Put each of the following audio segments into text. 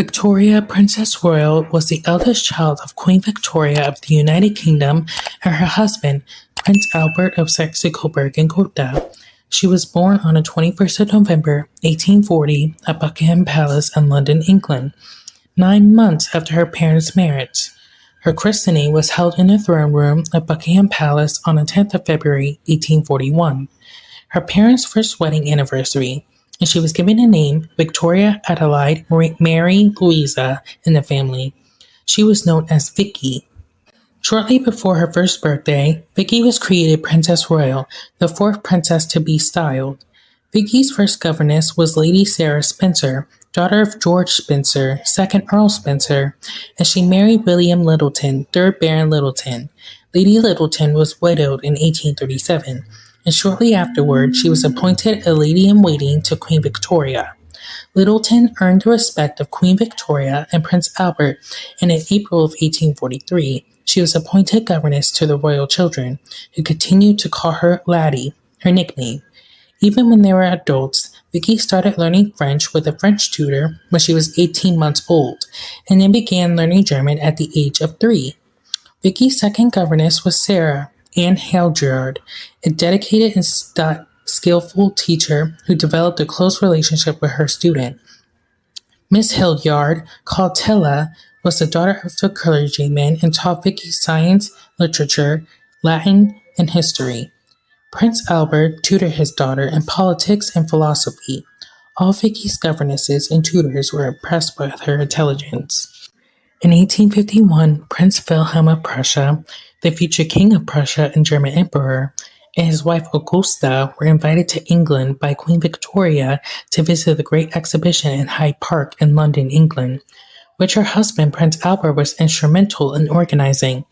Victoria, Princess Royal, was the eldest child of Queen Victoria of the United Kingdom and her husband, Prince Albert of Saxe-Coburg and Gotha. She was born on the 21st of November, 1840, at Buckingham Palace in London, England, nine months after her parents' marriage. Her christening was held in the throne room of Buckingham Palace on the 10th of February, 1841, her parents' first wedding anniversary and she was given the name Victoria Adelaide Mary Louisa in the family. She was known as Vicky. Shortly before her first birthday, Vicky was created Princess Royal, the fourth princess to be styled. Vicky's first governess was Lady Sarah Spencer, daughter of George Spencer, second Earl Spencer, and she married William Lyttelton, third Baron Lyttelton. Lady Lyttelton was widowed in 1837 and shortly afterward she was appointed a lady-in-waiting to Queen Victoria. Lyttelton earned the respect of Queen Victoria and Prince Albert, and in April of 1843 she was appointed governess to the royal children, who continued to call her Laddie, her nickname. Even when they were adults, Vicky started learning French with a French tutor when she was 18 months old, and then began learning German at the age of three. Vicky's second governess was Sarah, Anne Hildyard, a dedicated and skillful teacher who developed a close relationship with her student. Miss Hildyard, called Tilla, was the daughter of a clergyman and taught Vicky science, literature, Latin, and history. Prince Albert tutored his daughter in politics and philosophy. All Vicky's governesses and tutors were impressed with her intelligence. In 1851, Prince Wilhelm of Prussia the future King of Prussia and German Emperor, and his wife Augusta were invited to England by Queen Victoria to visit the Great Exhibition in Hyde Park in London, England, which her husband Prince Albert was instrumental in organizing.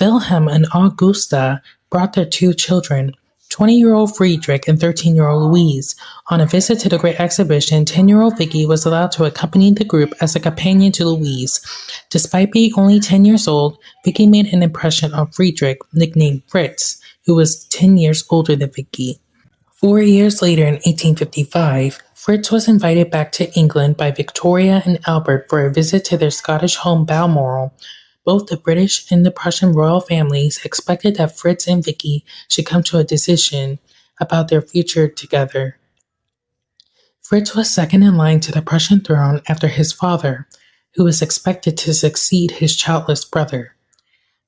Wilhelm and Augusta brought their two children, 20-year-old Friedrich and 13-year-old Louise. On a visit to the Great Exhibition, 10-year-old Vicky was allowed to accompany the group as a companion to Louise. Despite being only 10 years old, Vicky made an impression on Friedrich, nicknamed Fritz, who was 10 years older than Vicky. Four years later, in 1855, Fritz was invited back to England by Victoria and Albert for a visit to their Scottish home Balmoral, both the British and the Prussian royal families expected that Fritz and Vicky should come to a decision about their future together. Fritz was second in line to the Prussian throne after his father, who was expected to succeed his childless brother.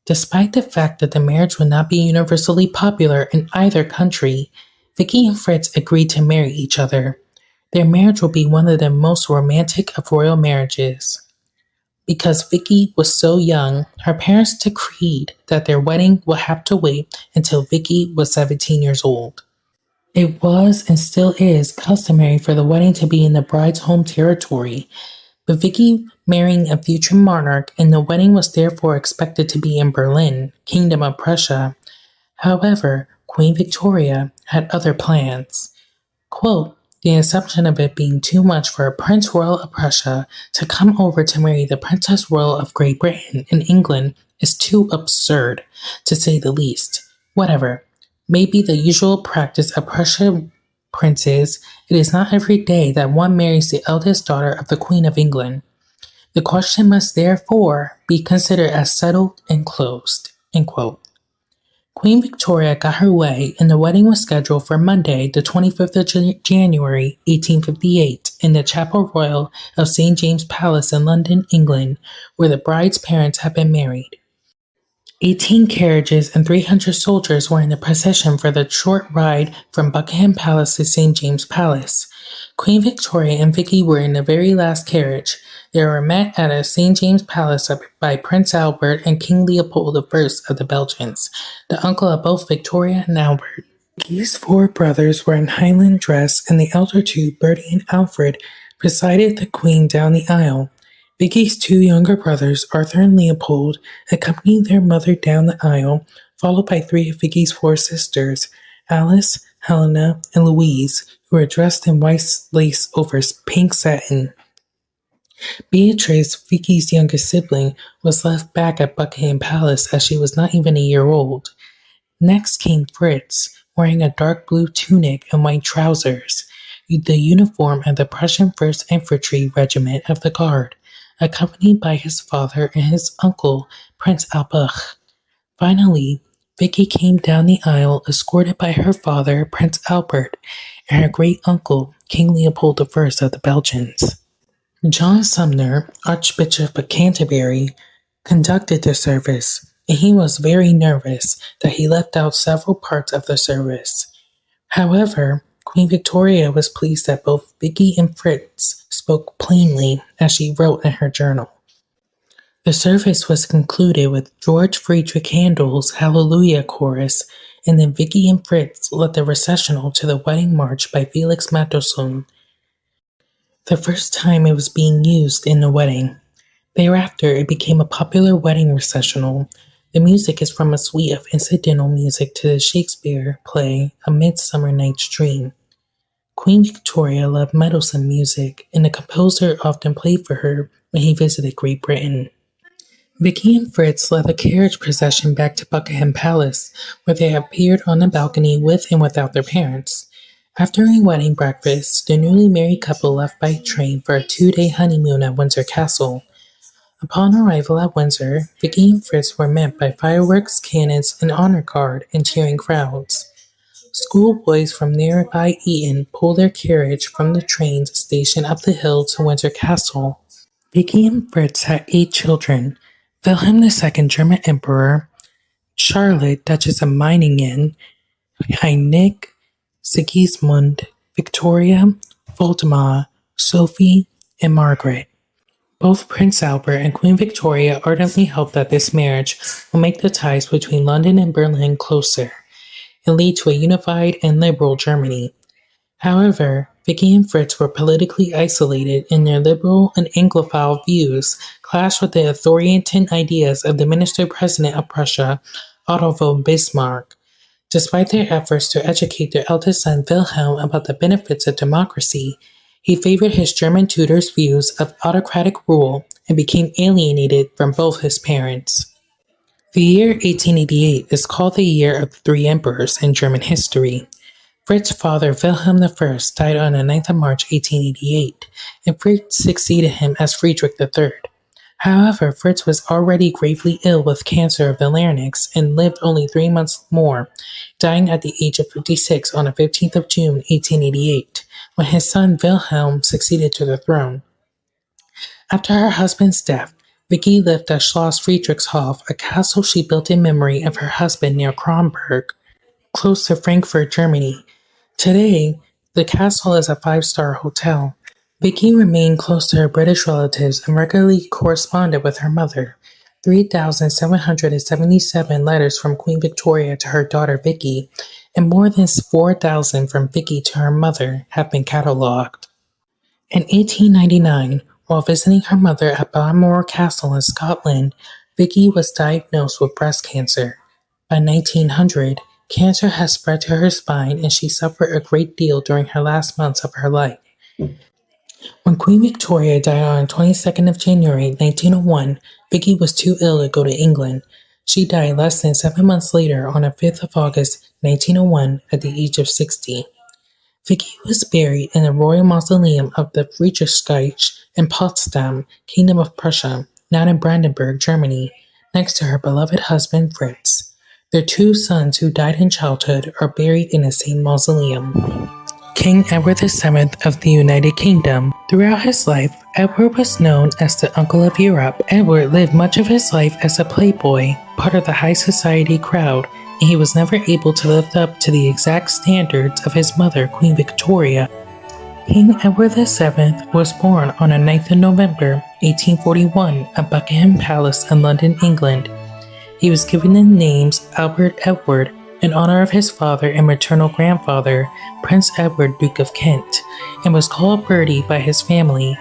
Despite the fact that the marriage would not be universally popular in either country, Vicky and Fritz agreed to marry each other. Their marriage will be one of the most romantic of royal marriages. Because Vicky was so young, her parents decreed that their wedding would have to wait until Vicky was 17 years old. It was and still is customary for the wedding to be in the bride's home territory, but Vicky marrying a future monarch and the wedding was therefore expected to be in Berlin, Kingdom of Prussia. However, Queen Victoria had other plans. Quote, the assumption of it being too much for a Prince Royal of Prussia to come over to marry the Princess Royal of Great Britain in England is too absurd, to say the least. Whatever. May be the usual practice of Prussian princes, it is not every day that one marries the eldest daughter of the Queen of England. The question must therefore be considered as settled and closed. End quote. Queen Victoria got her way and the wedding was scheduled for Monday, the 25th of January, 1858, in the Chapel Royal of St. James Palace in London, England, where the bride's parents had been married. 18 carriages and 300 soldiers were in the procession for the short ride from Buckingham Palace to St. James Palace. Queen Victoria and Vicky were in the very last carriage. They were met at a St. James Palace by Prince Albert and King Leopold I of the Belgians, the uncle of both Victoria and Albert. Vicky's four brothers were in Highland dress, and the elder two, Bertie and Alfred, presided the Queen down the aisle. Vicky's two younger brothers, Arthur and Leopold, accompanied their mother down the aisle, followed by three of Vicky's four sisters, Alice, Helena, and Louise, who were dressed in white lace over pink satin. Beatrice, Vicky's youngest sibling, was left back at Buckingham Palace as she was not even a year old. Next came Fritz, wearing a dark blue tunic and white trousers, the uniform of the Prussian 1st Infantry Regiment of the Guard. accompanied by his father and his uncle, Prince Albert. Finally, Vicky came down the aisle escorted by her father, Prince Albert, and her great uncle, King Leopold I of the Belgians. John Sumner, Archbishop of Canterbury, conducted the service, and he was very nervous that he left out several parts of the service. However, Queen Victoria was pleased that both Vicky and Fritz spoke plainly, as she wrote in her journal. The service was concluded with George Friedrich Handel's Hallelujah Chorus, and then Vicky and Fritz led the recessional to the wedding march by Felix Mendelssohn, the first time it was being used in a wedding. Thereafter, it became a popular wedding recessional. The music is from a suite of incidental music to the Shakespeare play A Midsummer Night's Dream. Queen Victoria loved Mendelssohn music, and the composer often played for her when he visited Great Britain. Vicky and Fritz led the carriage procession back to Buckingham Palace, where they appeared on the balcony with and without their parents. After a wedding breakfast, the newly married couple left by train for a two-day honeymoon at Windsor Castle. Upon arrival at Windsor, Vicky and Fritz were met by fireworks, cannons, an honor guard, and cheering crowds. Schoolboys from nearby Eton pulled their carriage from the train station up the hill to Windsor Castle. Vicky and Fritz had eight children, Wilhelm II German Emperor, Charlotte Duchess of Meiningen, Heinrich Sigismund, Victoria, Waldemar, Sophie, and Margaret. Both Prince Albert and Queen Victoria ardently hope that this marriage will make the ties between London and Berlin closer and lead to a unified and liberal Germany. However, Vicky and Fritz were politically isolated in their liberal and Anglophile views clashed with the authoritarian ideas of the minister-president of Prussia, Otto von Bismarck. Despite their efforts to educate their eldest son Wilhelm about the benefits of democracy, he favored his German tutor's views of autocratic rule and became alienated from both his parents. The year 1888 is called the Year of the Three Emperors in German history. Fritz's father Wilhelm I died on the 9th of March 1888, and Fritz succeeded him as Friedrich III. However, Fritz was already gravely ill with cancer of the larynx and lived only three months more, dying at the age of 56 on the 15th of June 1888 when his son Wilhelm succeeded to the throne. After her husband's death, Vicky lived at Schloss Friedrichshof, a castle she built in memory of her husband near Kronberg, close to Frankfurt, Germany. Today, the castle is a five-star hotel. Vicky remained close to her British relatives and regularly corresponded with her mother. 3,777 letters from Queen Victoria to her daughter Vicky and more than 4,000 from Vicky to her mother have been catalogued. In 1899, while visiting her mother at Balmoral Castle in Scotland, Vicky was diagnosed with breast cancer. By 1900, cancer had spread to her spine and she suffered a great deal during her last months of her life. When Queen Victoria died on the 22nd of January 1901, Vicky was too ill to go to England. She died less than seven months later on the 5th of August 1901 at the age of 60. Vicky was buried in the Royal Mausoleum of the Friedrichskirche in Potsdam, Kingdom of Prussia, now in Brandenburg, Germany, next to her beloved husband Fritz. Their two sons who died in childhood are buried in the same mausoleum. King Edward VII of the United Kingdom. Throughout his life, Edward was known as the Uncle of Europe. Edward lived much of his life as a playboy, part of the high society crowd, and he was never able to live up to the exact standards of his mother, Queen Victoria. King Edward VII was born on the 9th of November 1841 at Buckingham Palace in London, England. He was given the names Albert Edward in honor of his father and maternal grandfather, Prince Edward, Duke of Kent, and was called Bertie by his family.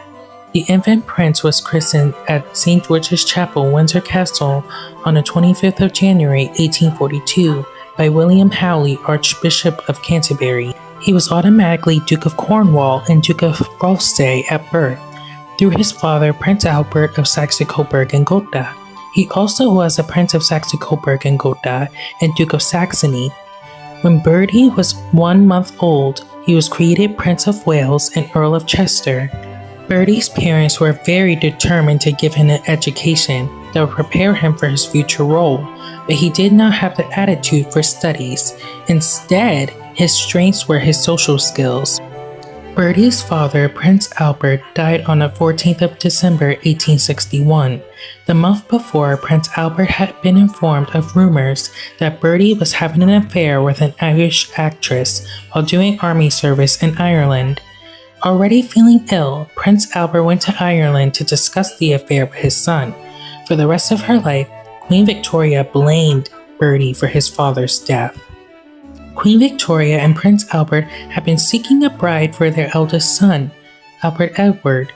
The infant prince was christened at St. George's Chapel, Windsor Castle, on the 25th of January 1842 by William Howley, Archbishop of Canterbury. He was automatically Duke of Cornwall and Duke of Gloucester at birth, through his father, Prince Albert of Saxe-Coburg and Gotha. He also was a Prince of Saxe-Coburg and Gotha and Duke of Saxony. When Bertie was one month old, he was created Prince of Wales and Earl of Chester. Bertie's parents were very determined to give him an education that would prepare him for his future role, but he did not have the attitude for studies. Instead, his strengths were his social skills. Bertie's father, Prince Albert, died on the 14th of December 1861. The month before, Prince Albert had been informed of rumors that Bertie was having an affair with an Irish actress while doing army service in Ireland. Already feeling ill, Prince Albert went to Ireland to discuss the affair with his son. For the rest of her life, Queen Victoria blamed Bertie for his father's death. Queen Victoria and Prince Albert had been seeking a bride for their eldest son, Albert Edward.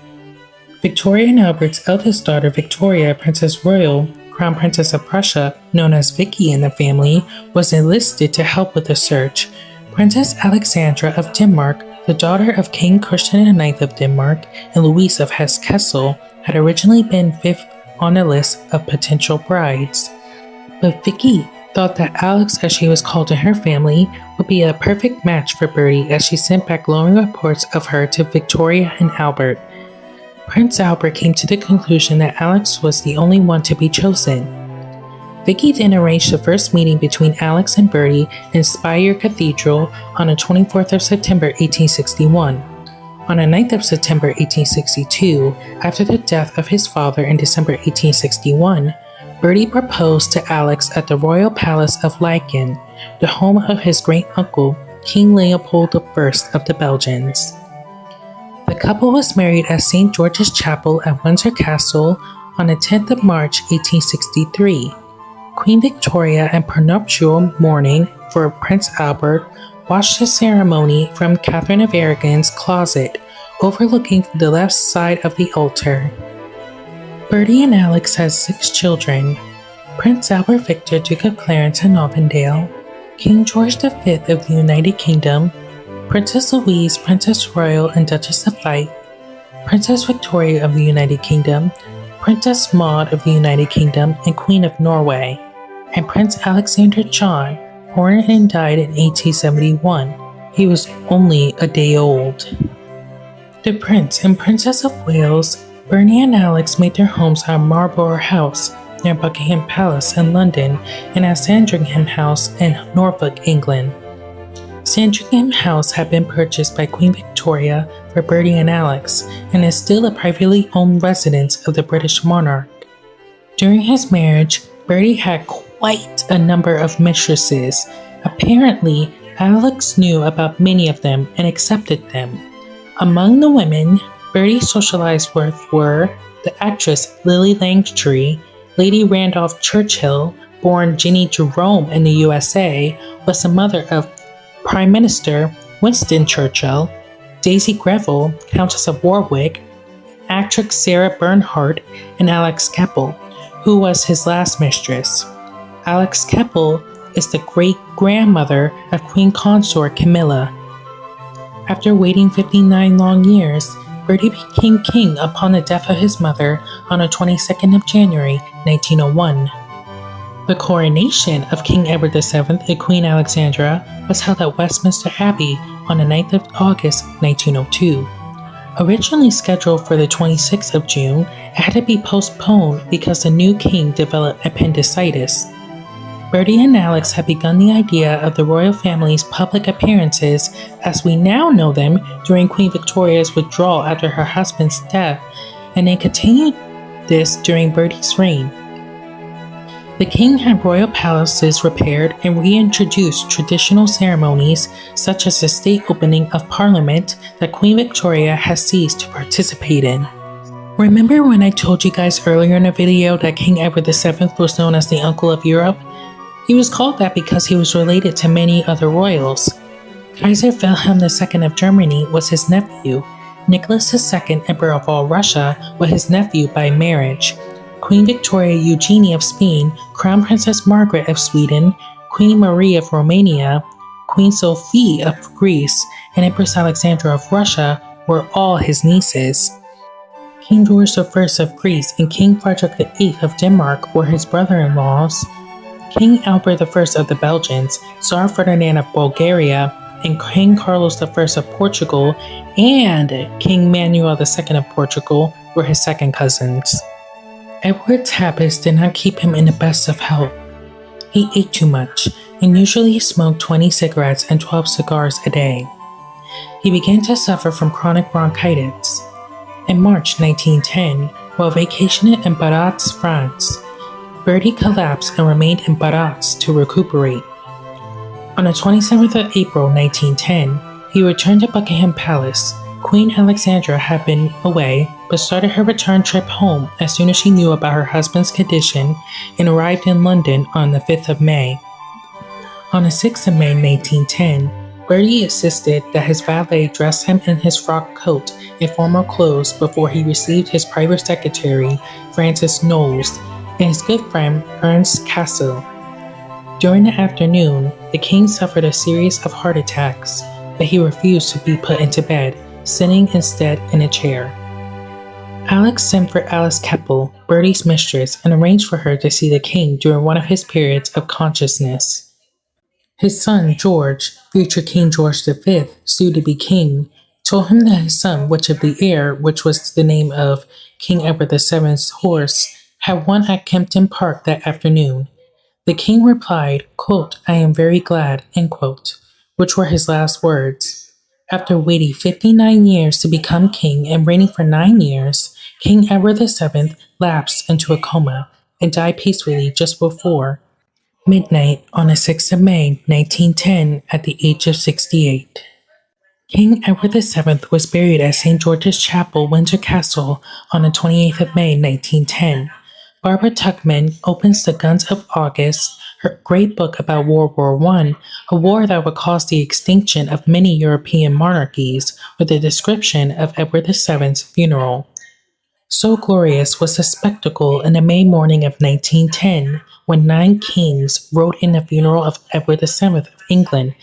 Victoria and Albert's eldest daughter, Victoria, Princess Royal, Crown Princess of Prussia, known as Vicky in the family, was enlisted to help with the search. Princess Alexandra of Denmark, the daughter of King Christian IX of Denmark and Louise of Hesse-Kassel, had originally been fifth on the list of potential brides. But Vicky thought that Alex, as she was called to her family, would be a perfect match for Bertie as she sent back glowing reports of her to Victoria and Albert. Prince Albert came to the conclusion that Alex was the only one to be chosen. Vicky then arranged the first meeting between Alex and Bertie in Speyer Cathedral on the 24th of September 1861. On the 9th of September 1862, after the death of his father in December 1861, Bertie proposed to Alex at the Royal Palace of Laeken, the home of his great uncle, King Leopold I of the Belgians. The couple was married at St. George's Chapel at Windsor Castle on the 10th of March 1863. Queen Victoria and prenuptial mourning for Prince Albert watched the ceremony from Catherine of Aragon's closet, overlooking the left side of the altar. Bertie and Alex has six children. Prince Albert Victor, Duke of Clarence and Avondale, King George V of the United Kingdom, Princess Louise, Princess Royal and Duchess of Fife, Princess Victoria of the United Kingdom, Princess Maud of the United Kingdom and Queen of Norway, and Prince Alexander John, born and died in 1871. He was only a day old. The Prince and Princess of Wales Bertie and Alex made their homes at Marlborough House near Buckingham Palace in London and at Sandringham House in Norfolk, England. Sandringham House had been purchased by Queen Victoria for Bertie and Alex and is still a privately owned residence of the British monarch. During his marriage, Bertie had quite a number of mistresses. Apparently, Alex knew about many of them and accepted them. Among the women, Bertie socialized with were the actress Lillie Langtry, Lady Randolph Churchill, born Jennie Jerome in the USA, was the mother of Prime Minister Winston Churchill, Daisy Greville, Countess of Warwick, actress Sarah Bernhardt, and Alex Keppel, who was his last mistress. Alex Keppel is the great grandmother of Queen Consort Camilla. After waiting 59 long years, Bertie became king upon the death of his mother on the 22nd of January, 1901. The coronation of King Edward VII and Queen Alexandra was held at Westminster Abbey on the 9th of August, 1902. Originally scheduled for the 26th of June, it had to be postponed because the new king developed appendicitis. Bertie and Alex had begun the idea of the royal family's public appearances as we now know them during Queen Victoria's withdrawal after her husband's death, and they continued this during Bertie's reign. The king had royal palaces repaired and reintroduced traditional ceremonies such as the state opening of Parliament that Queen Victoria has ceased to participate in. Remember when I told you guys earlier in the video that King Edward VII was known as the Uncle of Europe? He was called that because he was related to many other royals. Kaiser Wilhelm II of Germany was his nephew. Nicholas II, Emperor of all Russia, was his nephew by marriage. Queen Victoria Eugenie of Spain, Crown Princess Margaret of Sweden, Queen Marie of Romania, Queen Sophie of Greece, and Empress Alexandra of Russia were all his nieces. King George I of Greece and King Frederick VIII of Denmark were his brother-in-laws. King Albert I of the Belgians, Tsar Ferdinand of Bulgaria, and King Carlos I of Portugal and King Manuel II of Portugal were his second cousins. Edward's habits did not keep him in the best of health. He ate too much and usually smoked 20 cigarettes and 12 cigars a day. He began to suffer from chronic bronchitis. In March 1910, while vacationing in Biarritz, France, Bertie collapsed and remained in Biarritz to recuperate. On the 27th of April 1910, he returned to Buckingham Palace. Queen Alexandra had been away but started her return trip home as soon as she knew about her husband's condition and arrived in London on the 5th of May. On the 6th of May 1910, Bertie insisted that his valet dress him in his frock coat and formal clothes before he received his private secretary, Francis Knollys, and his good friend, Ernst Cassel. During the afternoon, the king suffered a series of heart attacks, but he refused to be put into bed, sitting instead in a chair. Alex sent for Alice Keppel, Bertie's mistress, and arranged for her to see the king during one of his periods of consciousness. His son, George, future King George V, soon to be king, told him that his son, Witch of the Air, which was the name of King Edward VII's horse, had won at Kempton Park that afternoon, the king replied, quote, I am very glad, quote, which were his last words. After waiting 59 years to become king and reigning for nine years, King Edward VII lapsed into a coma and died peacefully just before midnight on the 6th of May 1910 at the age of 68. King Edward VII was buried at St. George's Chapel, Windsor Castle on the 28th of May 1910 Barbara Tuchman opens The Guns of August, her great book about World War I, a war that would cause the extinction of many European monarchies, with a description of Edward VII's funeral. So glorious was the spectacle in the May morning of 1910 when nine kings rode in the funeral of Edward VII of England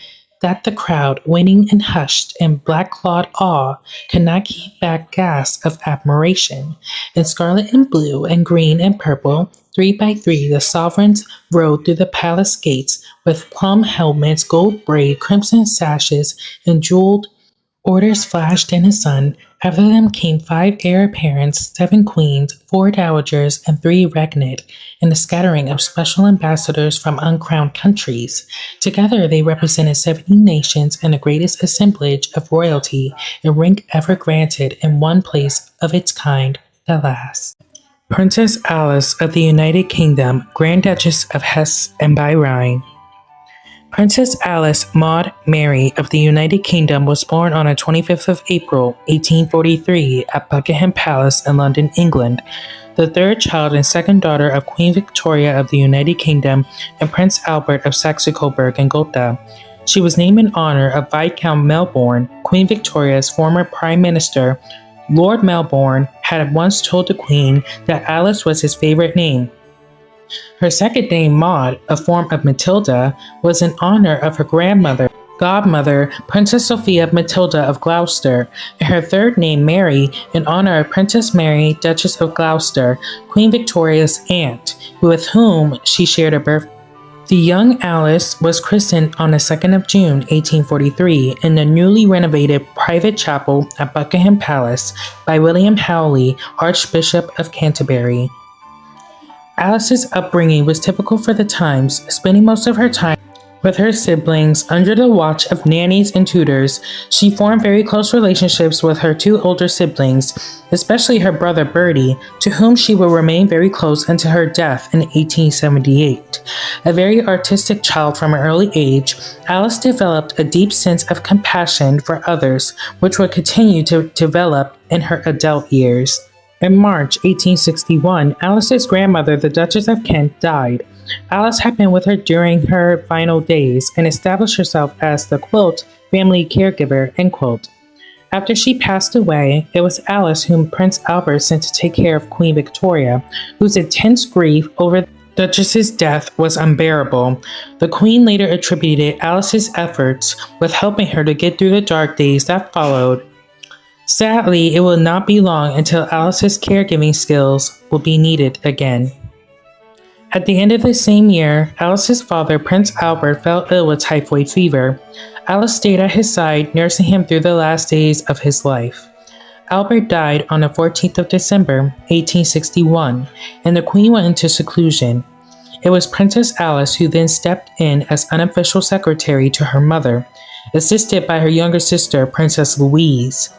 that the crowd, waiting and hushed in black-clawed awe, could not keep back gasps of admiration. In scarlet and blue and green and purple, three by three, the sovereigns rode through the palace gates with plum helmets, gold braid, crimson sashes, and jeweled Orders flashed in the sun. After them came five heir apparents, seven queens, four dowagers, and three regnate, and a scattering of special ambassadors from uncrowned countries. Together they represented seventy nations and the greatest assemblage of royalty, a rank ever granted in one place of its kind, the last. Princess Alice of the United Kingdom, Grand Duchess of Hesse and Rhine, Princess Alice Maud Mary of the United Kingdom was born on the 25th of April, 1843 at Buckingham Palace in London, England, the third child and second daughter of Queen Victoria of the United Kingdom and Prince Albert of Saxe-Coburg and Gotha. She was named in honor of Viscount Melbourne, Queen Victoria's former Prime Minister. Lord Melbourne had once told the Queen that Alice was his favorite name, her second name, Maud, a form of Matilda, was in honor of her grandmother, godmother, Princess Sophia Matilda of Gloucester, and her third name, Mary, in honor of Princess Mary, Duchess of Gloucester, Queen Victoria's aunt, with whom she shared a birth. The young Alice was christened on the 2nd of June 1843 in the newly renovated private chapel at Buckingham Palace by William Howley, Archbishop of Canterbury. Alice's upbringing was typical for the times, spending most of her time with her siblings under the watch of nannies and tutors. She formed very close relationships with her two older siblings, especially her brother Bertie, to whom she would remain very close until her death in 1878. A very artistic child from an early age, Alice developed a deep sense of compassion for others, which would continue to develop in her adult years. In March 1861, Alice's grandmother, the Duchess of Kent, died. Alice had been with her during her final days and established herself as the quote, family caregiver, end quote. After she passed away, it was Alice whom Prince Albert sent to take care of Queen Victoria, whose intense grief over the Duchess's death was unbearable. The Queen later attributed Alice's efforts with helping her to get through the dark days that followed Sadly, it will not be long until Alice's caregiving skills will be needed again. At the end of the same year, Alice's father, Prince Albert, fell ill with typhoid fever. Alice stayed at his side, nursing him through the last days of his life. Albert died on the 14th of December, 1861, and the Queen went into seclusion. It was Princess Alice who then stepped in as unofficial secretary to her mother, assisted by her younger sister, Princess Louise,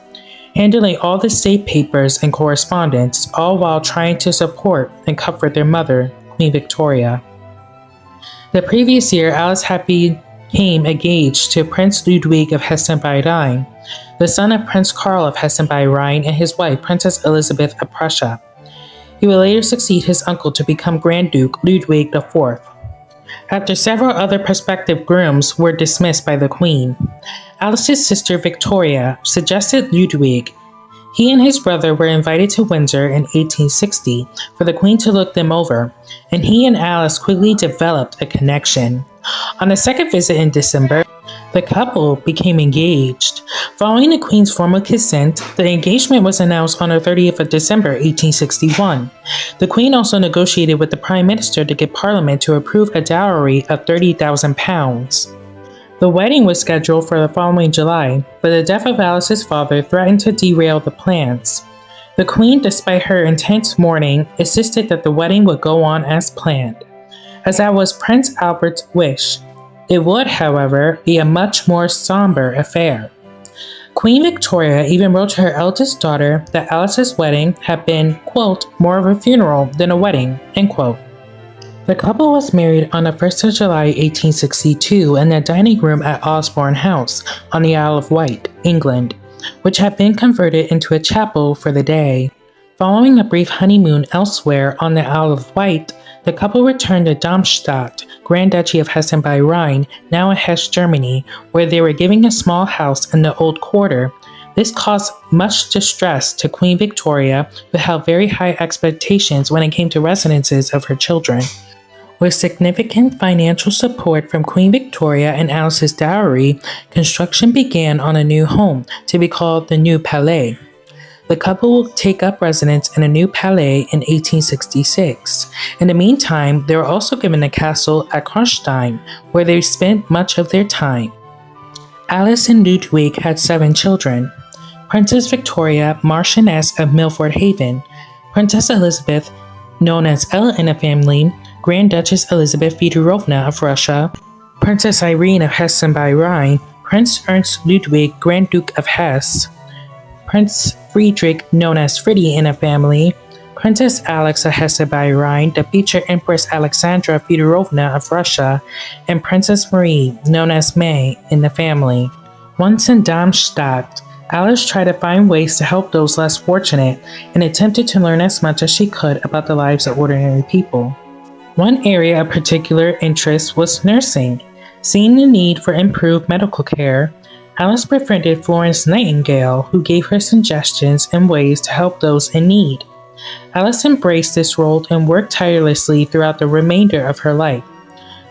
handling all the state papers and correspondence, all while trying to support and comfort their mother, Queen Victoria. The previous year, Alice had became engaged to Prince Ludwig of Hessen by the son of Prince Karl of Hessen by and his wife, Princess Elizabeth of Prussia. He would later succeed his uncle to become Grand Duke Ludwig IV. After several other prospective grooms were dismissed by the Queen, Alice's sister Victoria suggested Ludwig. He and his brother were invited to Windsor in 1860 for the Queen to look them over, and he and Alice quickly developed a connection. On the second visit in December, the couple became engaged. Following the Queen's formal consent, the engagement was announced on the 30th of December 1861. The Queen also negotiated with the Prime Minister to get Parliament to approve a dowry of £30,000. The wedding was scheduled for the following July, but the death of Alice's father threatened to derail the plans. The Queen, despite her intense mourning, insisted that the wedding would go on as planned, as that was Prince Albert's wish. It would, however, be a much more somber affair. Queen Victoria even wrote to her eldest daughter that Alice's wedding had been, quote, more of a funeral than a wedding, end quote. The couple was married on the 1st of July 1862 in the dining room at Osborne House on the Isle of Wight, England, which had been converted into a chapel for the day. Following a brief honeymoon elsewhere on the Isle of Wight, the couple returned to Darmstadt, Grand Duchy of Hessen by Rhine, now in Hesse, Germany, where they were giving a small house in the old quarter. This caused much distress to Queen Victoria, who held very high expectations when it came to residences of her children. With significant financial support from Queen Victoria and Alice's dowry, construction began on a new home to be called the New Palais. The couple will take up residence in a new palais in 1866. In the meantime, they were also given a castle at Kronstein, where they spent much of their time. Alice and Ludwig had seven children. Princess Victoria, Marchioness of Milford Haven, Princess Elizabeth, known as Ella in the family, Grand Duchess Elizabeth Fedorovna of Russia, Princess Irene of Hessen by Rhine, Prince Ernst Ludwig, Grand Duke of Hesse, Prince Friedrich, known as Fritty in a family, Princess Alex of Hesse by Rhine, the future Empress Alexandra Fedorovna of Russia, and Princess Marie, known as May, in the family. Once in Darmstadt, Alice tried to find ways to help those less fortunate and attempted to learn as much as she could about the lives of ordinary people. One area of particular interest was nursing. Seeing the need for improved medical care, Alice befriended Florence Nightingale, who gave her suggestions and ways to help those in need. Alice embraced this role and worked tirelessly throughout the remainder of her life.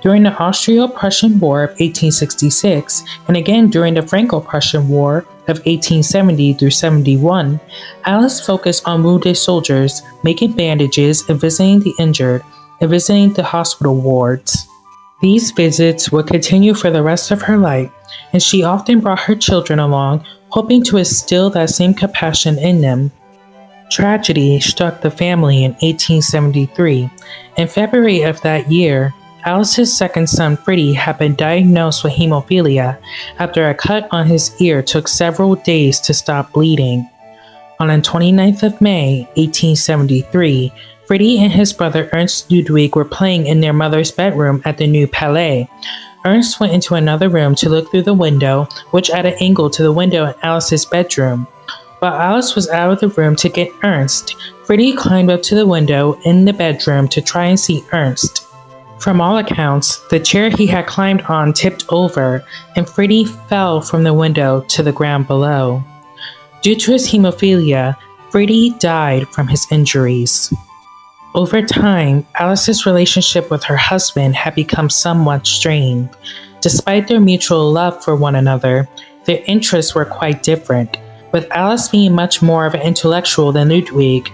During the Austro-Prussian War of 1866, and again during the Franco-Prussian War of 1870 through 71, Alice focused on wounded soldiers, making bandages and visiting the injured, and visiting the hospital wards. These visits would continue for the rest of her life, and she often brought her children along, hoping to instill that same compassion in them. Tragedy struck the family in 1873. In February of that year, Alice's second son Freddie had been diagnosed with hemophilia after a cut on his ear took several days to stop bleeding. On the 29th of May, 1873, Freddie and his brother Ernst Ludwig were playing in their mother's bedroom at the New Palais. Ernst went into another room to look through the window, which at an angle to the window in Alice's bedroom. While Alice was out of the room to get Ernst, Freddie climbed up to the window in the bedroom to try and see Ernst. From all accounts, the chair he had climbed on tipped over, and Freddie fell from the window to the ground below. Due to his hemophilia, Freddie died from his injuries. Over time, Alice's relationship with her husband had become somewhat strained. Despite their mutual love for one another, their interests were quite different, with Alice being much more of an intellectual than Ludwig.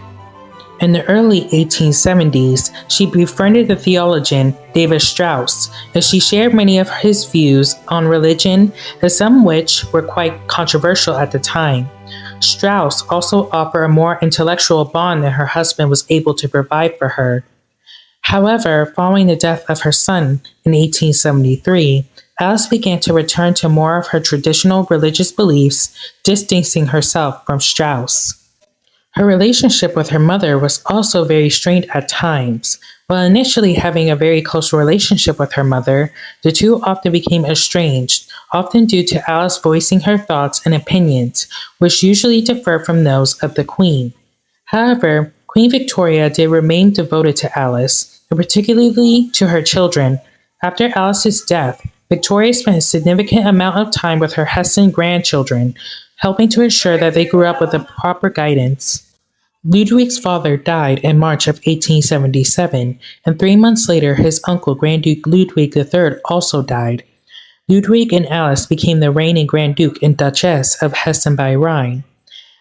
In the early 1870s, she befriended the theologian David Strauss, as she shared many of his views on religion, and some which were quite controversial at the time. Strauss also offered a more intellectual bond than her husband was able to provide for her. However, following the death of her son in 1873, Alice began to return to more of her traditional religious beliefs, distancing herself from Strauss. Her relationship with her mother was also very strained at times. While initially having a very close relationship with her mother, the two often became estranged, often due to Alice voicing her thoughts and opinions, which usually differ from those of the Queen. However, Queen Victoria did remain devoted to Alice, and particularly to her children. After Alice's death, Victoria spent a significant amount of time with her Heston grandchildren, helping to ensure that they grew up with the proper guidance. Ludwig's father died in March of 1877, and three months later his uncle Grand Duke Ludwig III also died. Ludwig and Alice became the reigning Grand Duke and Duchess of Hessen by Rhine.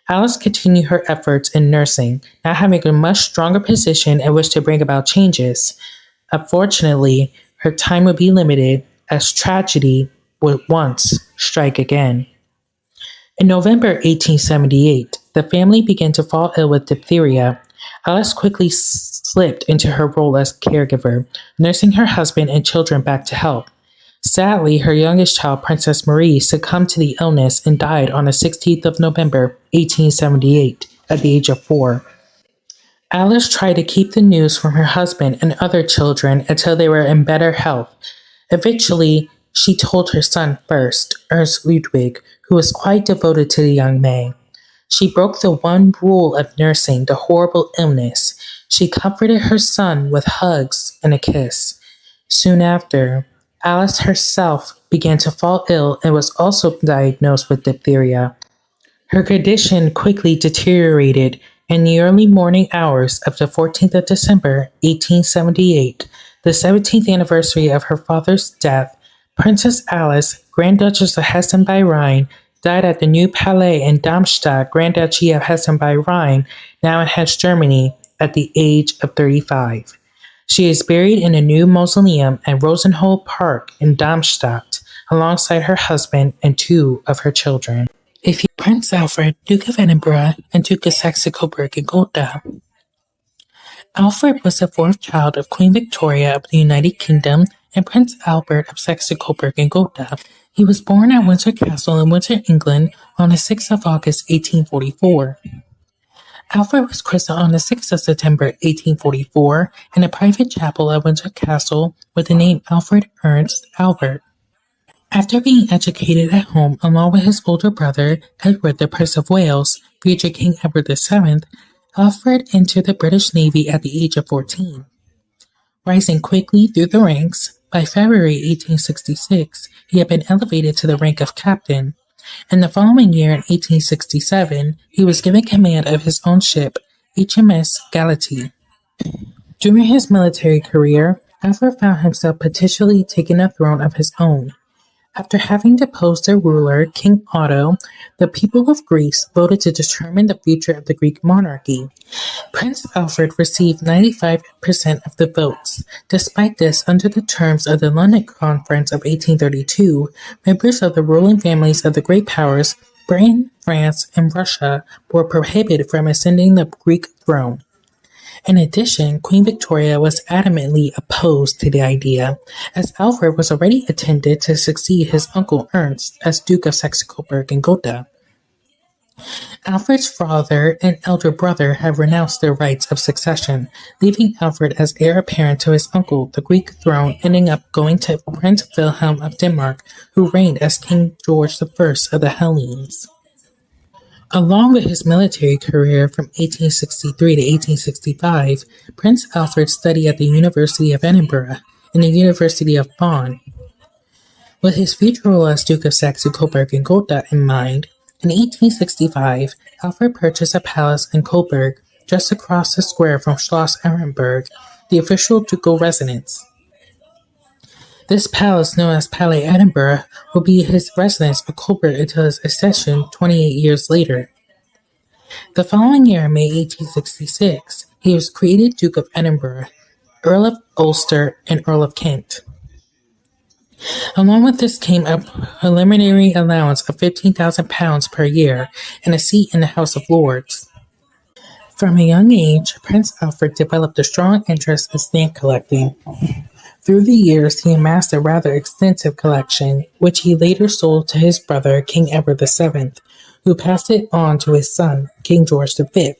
Alice continued her efforts in nursing, now having a much stronger position in which to bring about changes. Unfortunately, her time would be limited as tragedy would once strike again. In November 1878, the family began to fall ill with diphtheria. Alice quickly slipped into her role as caregiver, nursing her husband and children back to health. Sadly, her youngest child, Princess Marie, succumbed to the illness and died on the 16th of November, 1878, at the age of four. Alice tried to keep the news from her husband and other children until they were in better health. Eventually, she told her son first, Ernst Ludwig, who was quite devoted to the young man. She broke the one rule of nursing the horrible illness. She comforted her son with hugs and a kiss. Soon after, Alice herself began to fall ill and was also diagnosed with diphtheria. Her condition quickly deteriorated. In the early morning hours of the 14th of December, 1878, the 17th anniversary of her father's death, Princess Alice, Grand Duchess of Hessen by Rhine, died at the New Palais in Darmstadt, Grand Duchy of Hessen by Rhine, now in Hesse, Germany, at the age of 35. She is buried in a new mausoleum at Rosenhöhe Park in Darmstadt, alongside her husband and two of her children. If you Prince Alfred, Duke of Edinburgh, and Duke of Saxe-Coburg and Gotha. Alfred was the fourth child of Queen Victoria of the United Kingdom and Prince Albert of Saxe-Coburg and Gotha. He was born at Windsor Castle in Windsor, England on the 6th of August 1844. Alfred was christened on the 6th of September 1844 in a private chapel at Windsor Castle with the name Alfred Ernst Albert. After being educated at home along with his older brother, Edward the Prince of Wales, future King Edward VII, Alfred entered the British Navy at the age of 14. Rising quickly through the ranks, by February 1866, he had been elevated to the rank of captain. In the following year, in 1867, he was given command of his own ship, HMS Galatea. During his military career, Alfred found himself potentially taking a throne of his own. After having deposed their ruler, King Otto, the people of Greece voted to determine the future of the Greek monarchy. Prince Alfred received 95% of the votes. Despite this, under the terms of the London Conference of 1832, members of the ruling families of the great powers, Britain, France, and Russia, were prohibited from ascending the Greek throne. In addition, Queen Victoria was adamantly opposed to the idea, as Alfred was already intended to succeed his uncle Ernst as Duke of Saxe-Coburg and Gotha. Alfred's father and elder brother had renounced their rights of succession, leaving Alfred as heir apparent to his uncle, the Greek throne ending up going to Prince Wilhelm of Denmark, who reigned as King George I of the Hellenes. Along with his military career from 1863 to 1865, Prince Alfred studied at the University of Edinburgh and the University of Bonn. With his future role as Duke of Saxe-Coburg and Gotha in mind, in 1865, Alfred purchased a palace in Coburg, just across the square from Schloss Ehrenburg, the official ducal residence. This palace, known as Palais Edinburgh, would be his residence for Coburg until his accession 28 years later. The following year, May 1866, He was created Duke of Edinburgh, Earl of Ulster, and Earl of Kent. Along with this came a preliminary allowance of £15,000 per year and a seat in the House of Lords. From a young age, Prince Alfred developed a strong interest in stamp collecting. Through the years, he amassed a rather extensive collection, which he later sold to his brother, King Edward VII, who passed it on to his son, King George V.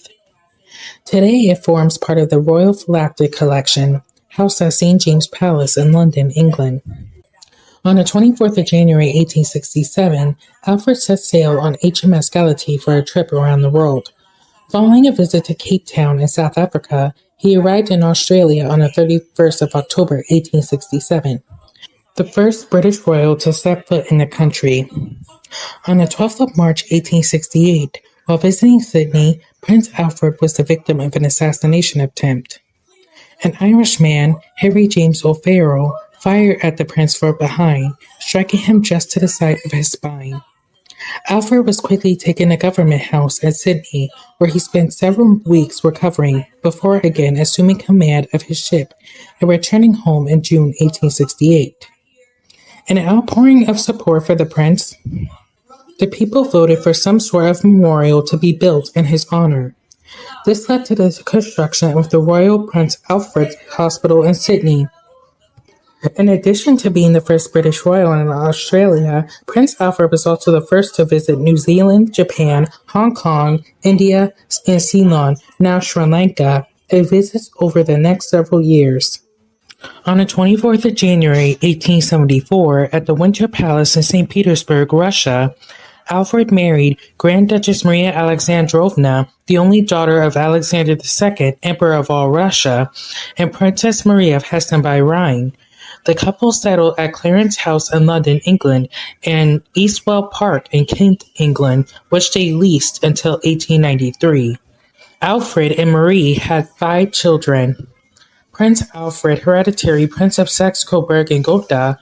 Today, it forms part of the Royal Philatelic Collection, housed at St. James's Palace in London, England. On the 24th of January 1867, Alfred set sail on HMS Galatea for a trip around the world. Following a visit to Cape Town in South Africa, he arrived in Australia on the 31st of October 1867, the first British royal to set foot in the country. On the 12th of March 1868, while visiting Sydney, Prince Alfred was the victim of an assassination attempt. An Irishman, Harry James O'Farrell, fired at the prince from behind, striking him just to the side of his spine. Alfred was quickly taken to Government House at Sydney, where he spent several weeks recovering before again assuming command of his ship and returning home in June 1868. An outpouring of support for the prince, the people voted for some sort of memorial to be built in his honor. This led to the construction of the Royal Prince Alfred Hospital in Sydney, in addition to being the first British royal in Australia, Prince Alfred was also the first to visit New Zealand, Japan, Hong Kong, India, and Ceylon, now Sri Lanka, a visit over the next several years. On the 24th of January 1874, at the Winter Palace in St. Petersburg, Russia, Alfred married Grand Duchess Maria Alexandrovna, the only daughter of Alexander II, Emperor of all Russia, and Princess Maria of Hessen by Rhine. The couple settled at Clarence House in London, England, and Eastwell Park in Kent, England, which they leased until 1893. Alfred and Marie had five children. Prince Alfred, hereditary Prince of Saxe-Coburg and Gotha,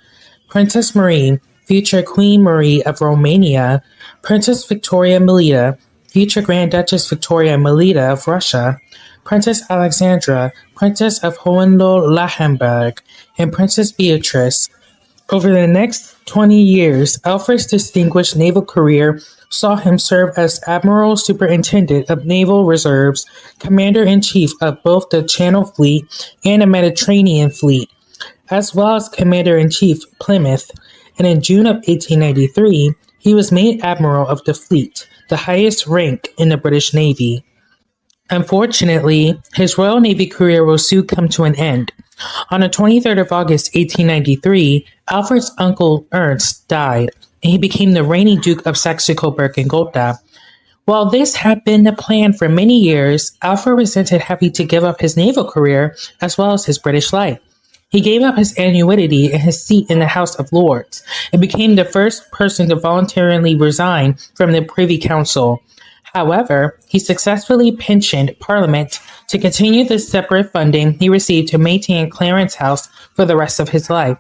Princess Marie, future Queen Marie of Romania, Princess Victoria Melita, future Grand Duchess Victoria Melita of Russia, Princess Alexandra, Princess of Hohenlohe-Lauenburg, and Princess Beatrice. Over the next 20 years, Alfred's distinguished naval career saw him serve as Admiral Superintendent of Naval Reserves, Commander-in-Chief of both the Channel Fleet and the Mediterranean Fleet, as well as Commander-in-Chief Plymouth, and in June of 1893, he was made Admiral of the Fleet, the highest rank in the British Navy. Unfortunately, his Royal Navy career will soon come to an end. On the 23rd of August 1893, Alfred's uncle Ernst died, and he became the reigning Duke of Saxe-Coburg and Gotha. While this had been the plan for many years, Alfred resented having to give up his naval career as well as his British life. He gave up his annuity and his seat in the House of Lords, and became the first person to voluntarily resign from the Privy Council. However, he successfully pensioned Parliament to continue the separate funding he received to maintain Clarence House for the rest of his life.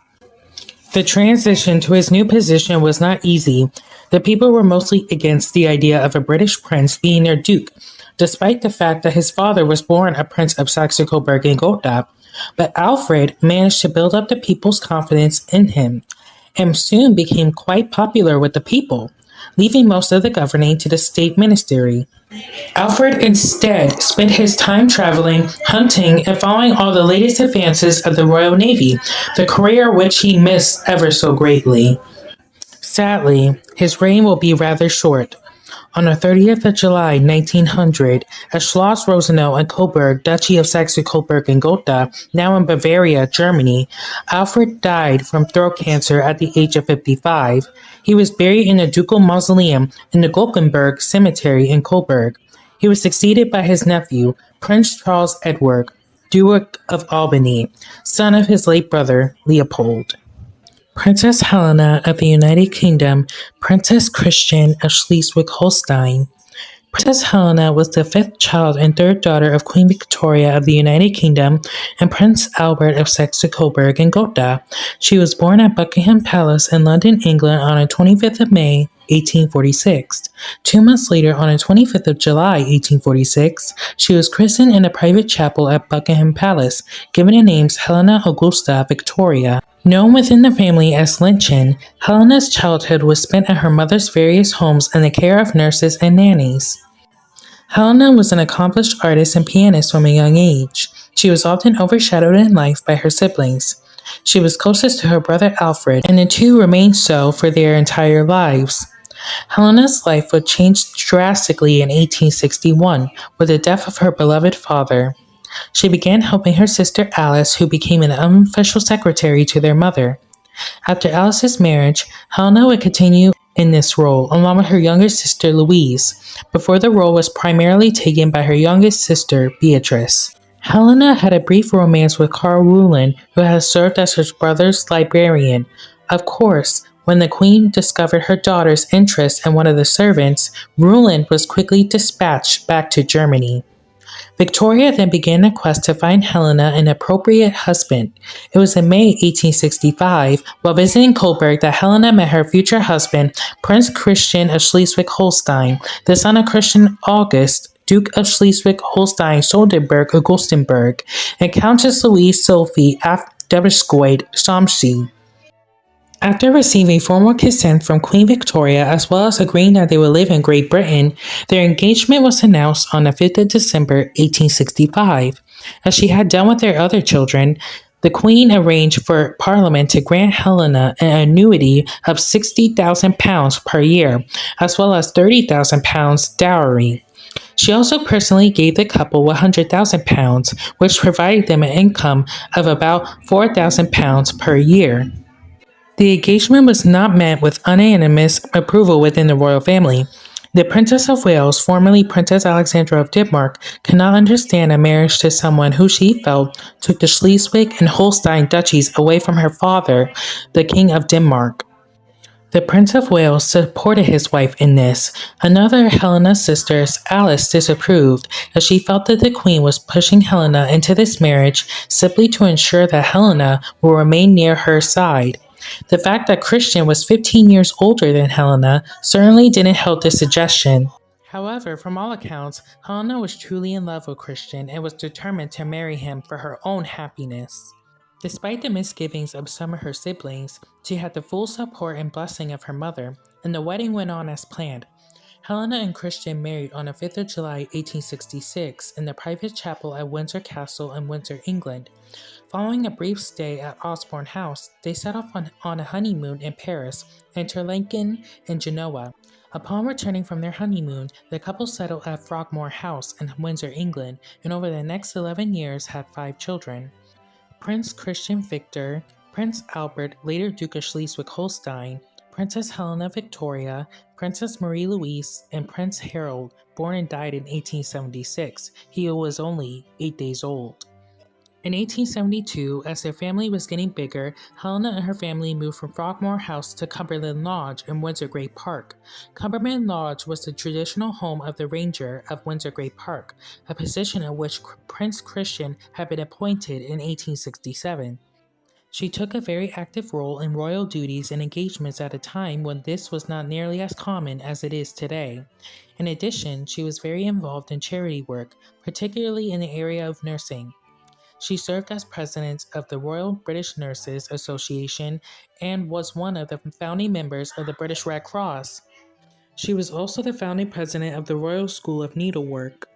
The transition to his new position was not easy. The people were mostly against the idea of a British prince being their duke, despite the fact that his father was born a prince of Saxe-Coburg and Gotha. But Alfred managed to build up the people's confidence in him, and soon became quite popular with the people leaving most of the governing to the state ministry. Alfred instead spent his time traveling, hunting, and following all the latest advances of the Royal Navy, the career which he missed ever so greatly. Sadly, his reign will be rather short, on the 30th of July, 1900, at Schloss Rosenau in Coburg, Duchy of Saxe-Coburg and Gotha, now in Bavaria, Germany, Alfred died from throat cancer at the age of 55. He was buried in the ducal mausoleum in the Glockenberg Cemetery in Coburg. He was succeeded by his nephew, Prince Charles Edward, Duke of Albany, son of his late brother, Leopold. Princess Helena of the United Kingdom, Princess Christian of Schleswig-Holstein. Princess Helena was the fifth child and third daughter of Queen Victoria of the United Kingdom and Prince Albert of Saxe-Coburg and Gotha. She was born at Buckingham Palace in London, England on the 25th of May, 1846. Two months later, on the 25th of July, 1846, she was christened in a private chapel at Buckingham Palace, given the names Helena Augusta Victoria. Known within the family as Lenchen, Helena's childhood was spent at her mother's various homes in the care of nurses and nannies. Helena was an accomplished artist and pianist from a young age. She was often overshadowed in life by her siblings. She was closest to her brother Alfred, and the two remained so for their entire lives. Helena's life would change drastically in 1861 with the death of her beloved father. She began helping her sister Alice, who became an unofficial secretary to their mother. After Alice's marriage, Helena would continue in this role, along with her younger sister Louise, before the role was primarily taken by her youngest sister Beatrice. Helena had a brief romance with Carl Ruland, who had served as her brother's librarian. Of course, when the queen discovered her daughter's interest in one of the servants, Ruland was quickly dispatched back to Germany. Victoria then began a quest to find Helena an appropriate husband. It was in May 1865, while visiting Coburg, that Helena met her future husband, Prince Christian of Schleswig Holstein, the son of Christian August, Duke of Schleswig Holstein Sonderburg Augustenburg, and Countess Louise Sophie af Danneskiold-Samsøe. After receiving formal consent from Queen Victoria, as well as agreeing that they would live in Great Britain, their engagement was announced on the 5th of December 1865. As she had done with their other children, the Queen arranged for Parliament to grant Helena an annuity of £60,000 per year, as well as £30,000 dowry. She also personally gave the couple £100,000, which provided them an income of about £4,000 per year. The engagement was not met with unanimous approval within the royal family. The Princess of Wales, formerly Princess Alexandra of Denmark, could not understand a marriage to someone who she felt took the Schleswig and Holstein duchies away from her father, the King of Denmark. The Prince of Wales supported his wife in this. Another Helena's sisters, Alice, disapproved, as she felt that the Queen was pushing Helena into this marriage simply to ensure that Helena will remain near her side. The fact that Christian was 15 years older than Helena certainly didn't help this suggestion. However, from all accounts, Helena was truly in love with Christian and was determined to marry him for her own happiness. Despite the misgivings of some of her siblings, she had the full support and blessing of her mother, and the wedding went on as planned. Helena and Christian married on the 5th of July 1866 in the private chapel at Windsor Castle in Windsor, England. Following a brief stay at Osborne House, they set off on, on a honeymoon in Paris, Interlaken, and Genoa. Upon returning from their honeymoon, the couple settled at Frogmore House in Windsor, England, and over the next 11 years had five children. Prince Christian Victor, Prince Albert, later Duke of Schleswig Holstein, Princess Helena Victoria, Princess Marie Louise, and Prince Harold, born and died in 1876. He was only eight days old. In 1872, as their family was getting bigger, Helena and her family moved from Frogmore House to Cumberland Lodge in Windsor Great Park. Cumberland Lodge was the traditional home of the Ranger of Windsor Great Park, a position in which Prince Christian had been appointed in 1867. She took a very active role in royal duties and engagements at a time when this was not nearly as common as it is today. In addition, she was very involved in charity work, particularly in the area of nursing. She served as president of the Royal British Nurses Association and was one of the founding members of the British Red Cross. She was also the founding president of the Royal School of Needlework.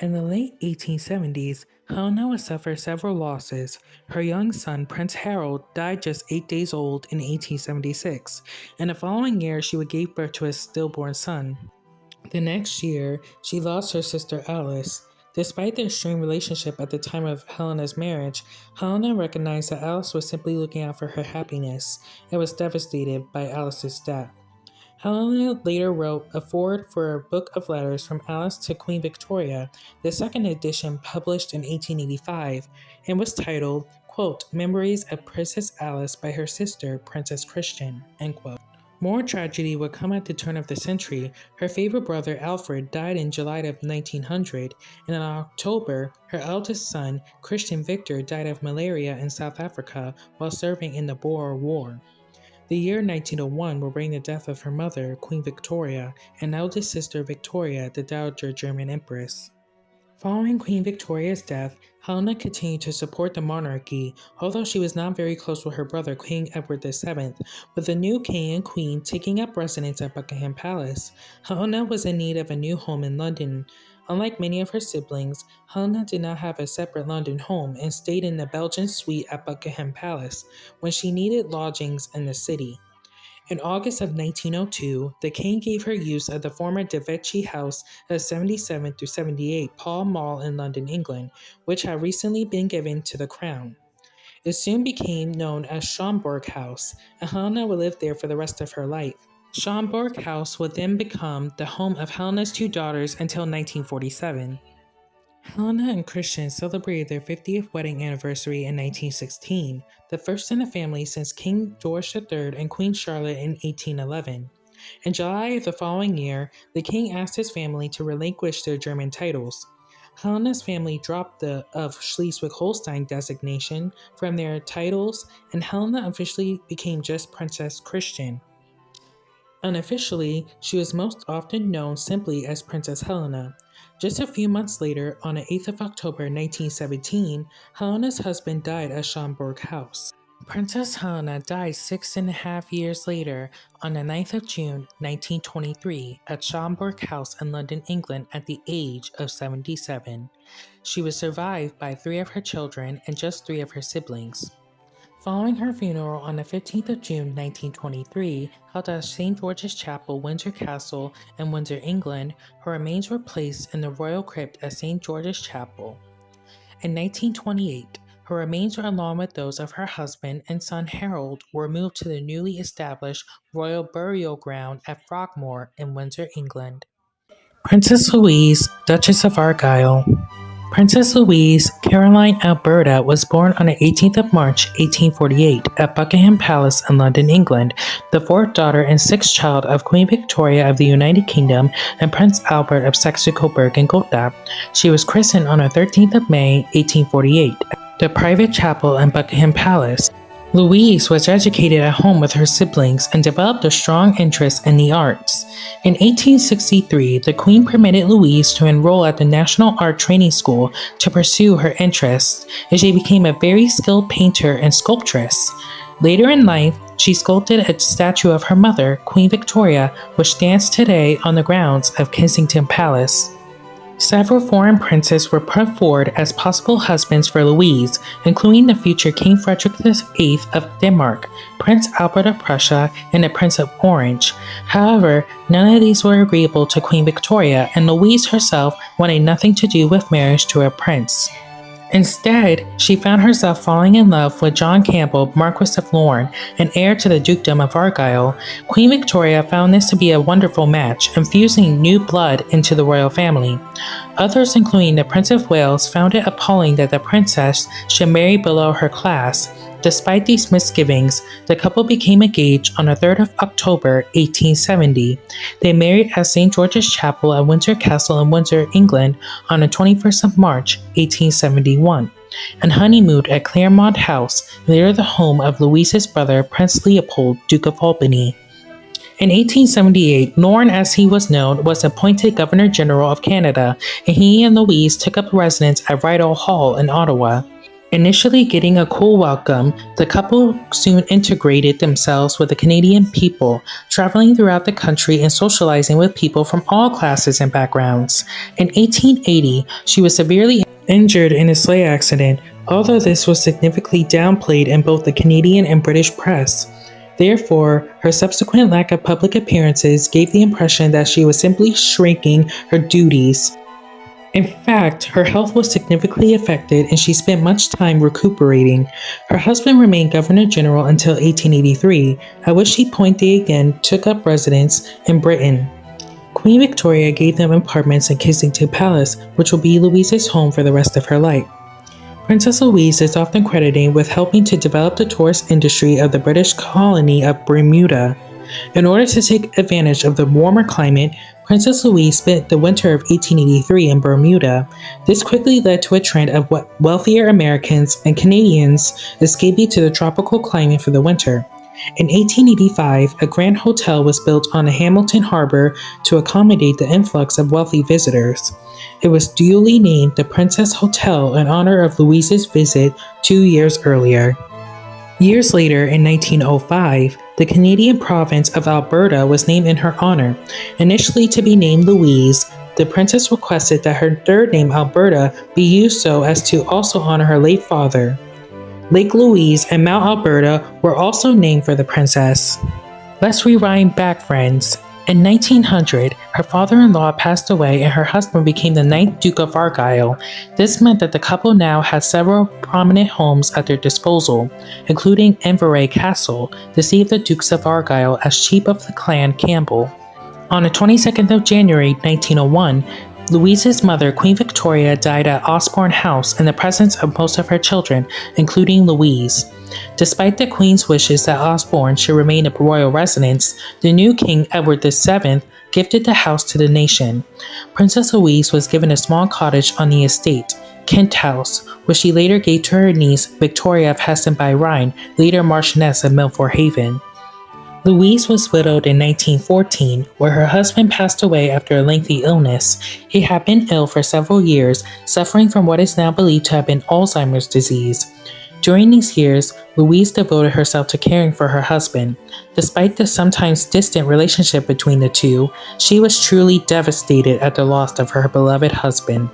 In the late 1870s, Helena would suffer several losses. Her young son, Prince Harold, died just eight days old in 1876, and the following year she would give birth to a stillborn son. The next year, she lost her sister Alice. Despite their strained relationship at the time of Helena's marriage, Helena recognized that Alice was simply looking out for her happiness and was devastated by Alice's death. Helena later wrote a foreword for a book of letters from Alice to Queen Victoria, the second edition published in 1885, and was titled, quote, Memories of Princess Alice by her sister, Princess Christian, end quote. More tragedy would come at the turn of the century. Her favorite brother Alfred died in July of 1900, and in October, her eldest son, Christian Victor, died of malaria in South Africa while serving in the Boer War. The year 1901 will bring the death of her mother, Queen Victoria, and eldest sister Victoria, the Dowager German Empress. Following Queen Victoria's death, Helena continued to support the monarchy, although she was not very close with her brother King Edward VII. With the new king and queen taking up residence at Buckingham Palace, Helena was in need of a new home in London. Unlike many of her siblings, Helena did not have a separate London home and stayed in the Belgian suite at Buckingham Palace when she needed lodgings in the city. In August of 1902, the king gave her use of the former De Vesci House at 77 through 78 Pall Mall in London, England, which had recently been given to the crown. It soon became known as Schomberg House, and Helena would live there for the rest of her life. Schomberg House would then become the home of Helena's two daughters until 1947. Helena and Christian celebrated their 50th wedding anniversary in 1916, the first in the family since King George III and Queen Charlotte in 1811. In July of the following year, the king asked his family to relinquish their German titles. Helena's family dropped the of Schleswig-Holstein designation from their titles, and Helena officially became just Princess Christian. Unofficially, she was most often known simply as Princess Helena. Just a few months later, on the 8th of October 1917, Helena's husband died at Schomberg House. Princess Helena died six and a half years later on the 9th of June 1923 at Schomberg House in London, England at the age of 77. She was survived by three of her children and just three of her siblings. Following her funeral on the 15th of June 1923, held at St. George's Chapel, Windsor Castle in Windsor, England, her remains were placed in the royal crypt at St. George's Chapel. In 1928, her remains, along with those of her husband and son Harold, were moved to the newly established Royal Burial Ground at Frogmore in Windsor, England. Princess Louise, Duchess of Argyll. Princess Louise Caroline Alberta was born on the 18th of March 1848 at Buckingham Palace in London, England, the fourth daughter and sixth child of Queen Victoria of the United Kingdom and Prince Albert of Saxe-Coburg and Gotha. She was christened on the 13th of May 1848 at the private chapel in Buckingham Palace. Louise was educated at home with her siblings and developed a strong interest in the arts. In 1863, the Queen permitted Louise to enroll at the National Art Training School to pursue her interests, and she became a very skilled painter and sculptress. Later in life, she sculpted a statue of her mother, Queen Victoria, which stands today on the grounds of Kensington Palace. Several foreign princes were put forward as possible husbands for Louise, including the future King Frederick VIII of Denmark, Prince Albert of Prussia, and the Prince of Orange. However, none of these were agreeable to Queen Victoria, and Louise herself wanted nothing to do with marriage to a prince. Instead, she found herself falling in love with John Campbell, Marquis of Lorne, and heir to the Dukedom of Argyll. Queen Victoria found this to be a wonderful match, infusing new blood into the royal family. Others, including the Prince of Wales, found it appalling that the princess should marry below her class, Despite these misgivings, the couple became engaged on the 3rd of October 1870. They married at St. George's Chapel at Windsor Castle in Windsor, England on the 21st of March 1871 and honeymooned at Claremont House, later the home of Louise's brother Prince Leopold, Duke of Albany. In 1878, Lorne, as he was known, was appointed Governor General of Canada, and he and Louise took up residence at Rideau Hall in Ottawa. Initially getting a cool welcome, the couple soon integrated themselves with the Canadian people, traveling throughout the country and socializing with people from all classes and backgrounds. In 1880, she was severely injured in a sleigh accident, although this was significantly downplayed in both the Canadian and British press. Therefore, her subsequent lack of public appearances gave the impression that she was simply shrinking her duties in fact, her health was significantly affected and she spent much time recuperating. Her husband remained Governor General until 1883, at which he point they again took up residence in Britain. Queen Victoria gave them apartments in Kensington Palace, which will be Louise's home for the rest of her life. Princess Louise is often credited with helping to develop the tourist industry of the British colony of Bermuda. In order to take advantage of the warmer climate, Princess Louise spent the winter of 1883 in Bermuda. This quickly led to a trend of wealthier Americans and Canadians escaping to the tropical climate for the winter. In 1885, a grand hotel was built on Hamilton Harbor to accommodate the influx of wealthy visitors. It was duly named the Princess Hotel in honor of Louise's visit two years earlier. Years later, in 1905, the Canadian province of Alberta was named in her honor. Initially to be named Louise, the princess requested that her third name, Alberta, be used so as to also honor her late father. Lake Louise and Mount Alberta were also named for the princess. Let's rewind back, friends. In 1900, her father in law passed away and her husband became the ninth Duke of Argyll. This meant that the couple now had several prominent homes at their disposal, including Inveraray Castle, seat of the Dukes of Argyll as chief of the clan Campbell. On the 22nd of January 1901, Louise's mother, Queen Victoria, died at Osborne House in the presence of most of her children, including Louise. Despite the Queen's wishes that Osborne should remain a royal residence, the new King Edward VII gifted the house to the nation. Princess Louise was given a small cottage on the estate, Kent House, which she later gave to her niece Victoria of Hessen by Rhine, later Marchioness of Milford Haven. Louise was widowed in 1914, where her husband passed away after a lengthy illness. He had been ill for several years, suffering from what is now believed to have been Alzheimer's disease. During these years, Louise devoted herself to caring for her husband. Despite the sometimes distant relationship between the two, she was truly devastated at the loss of her beloved husband.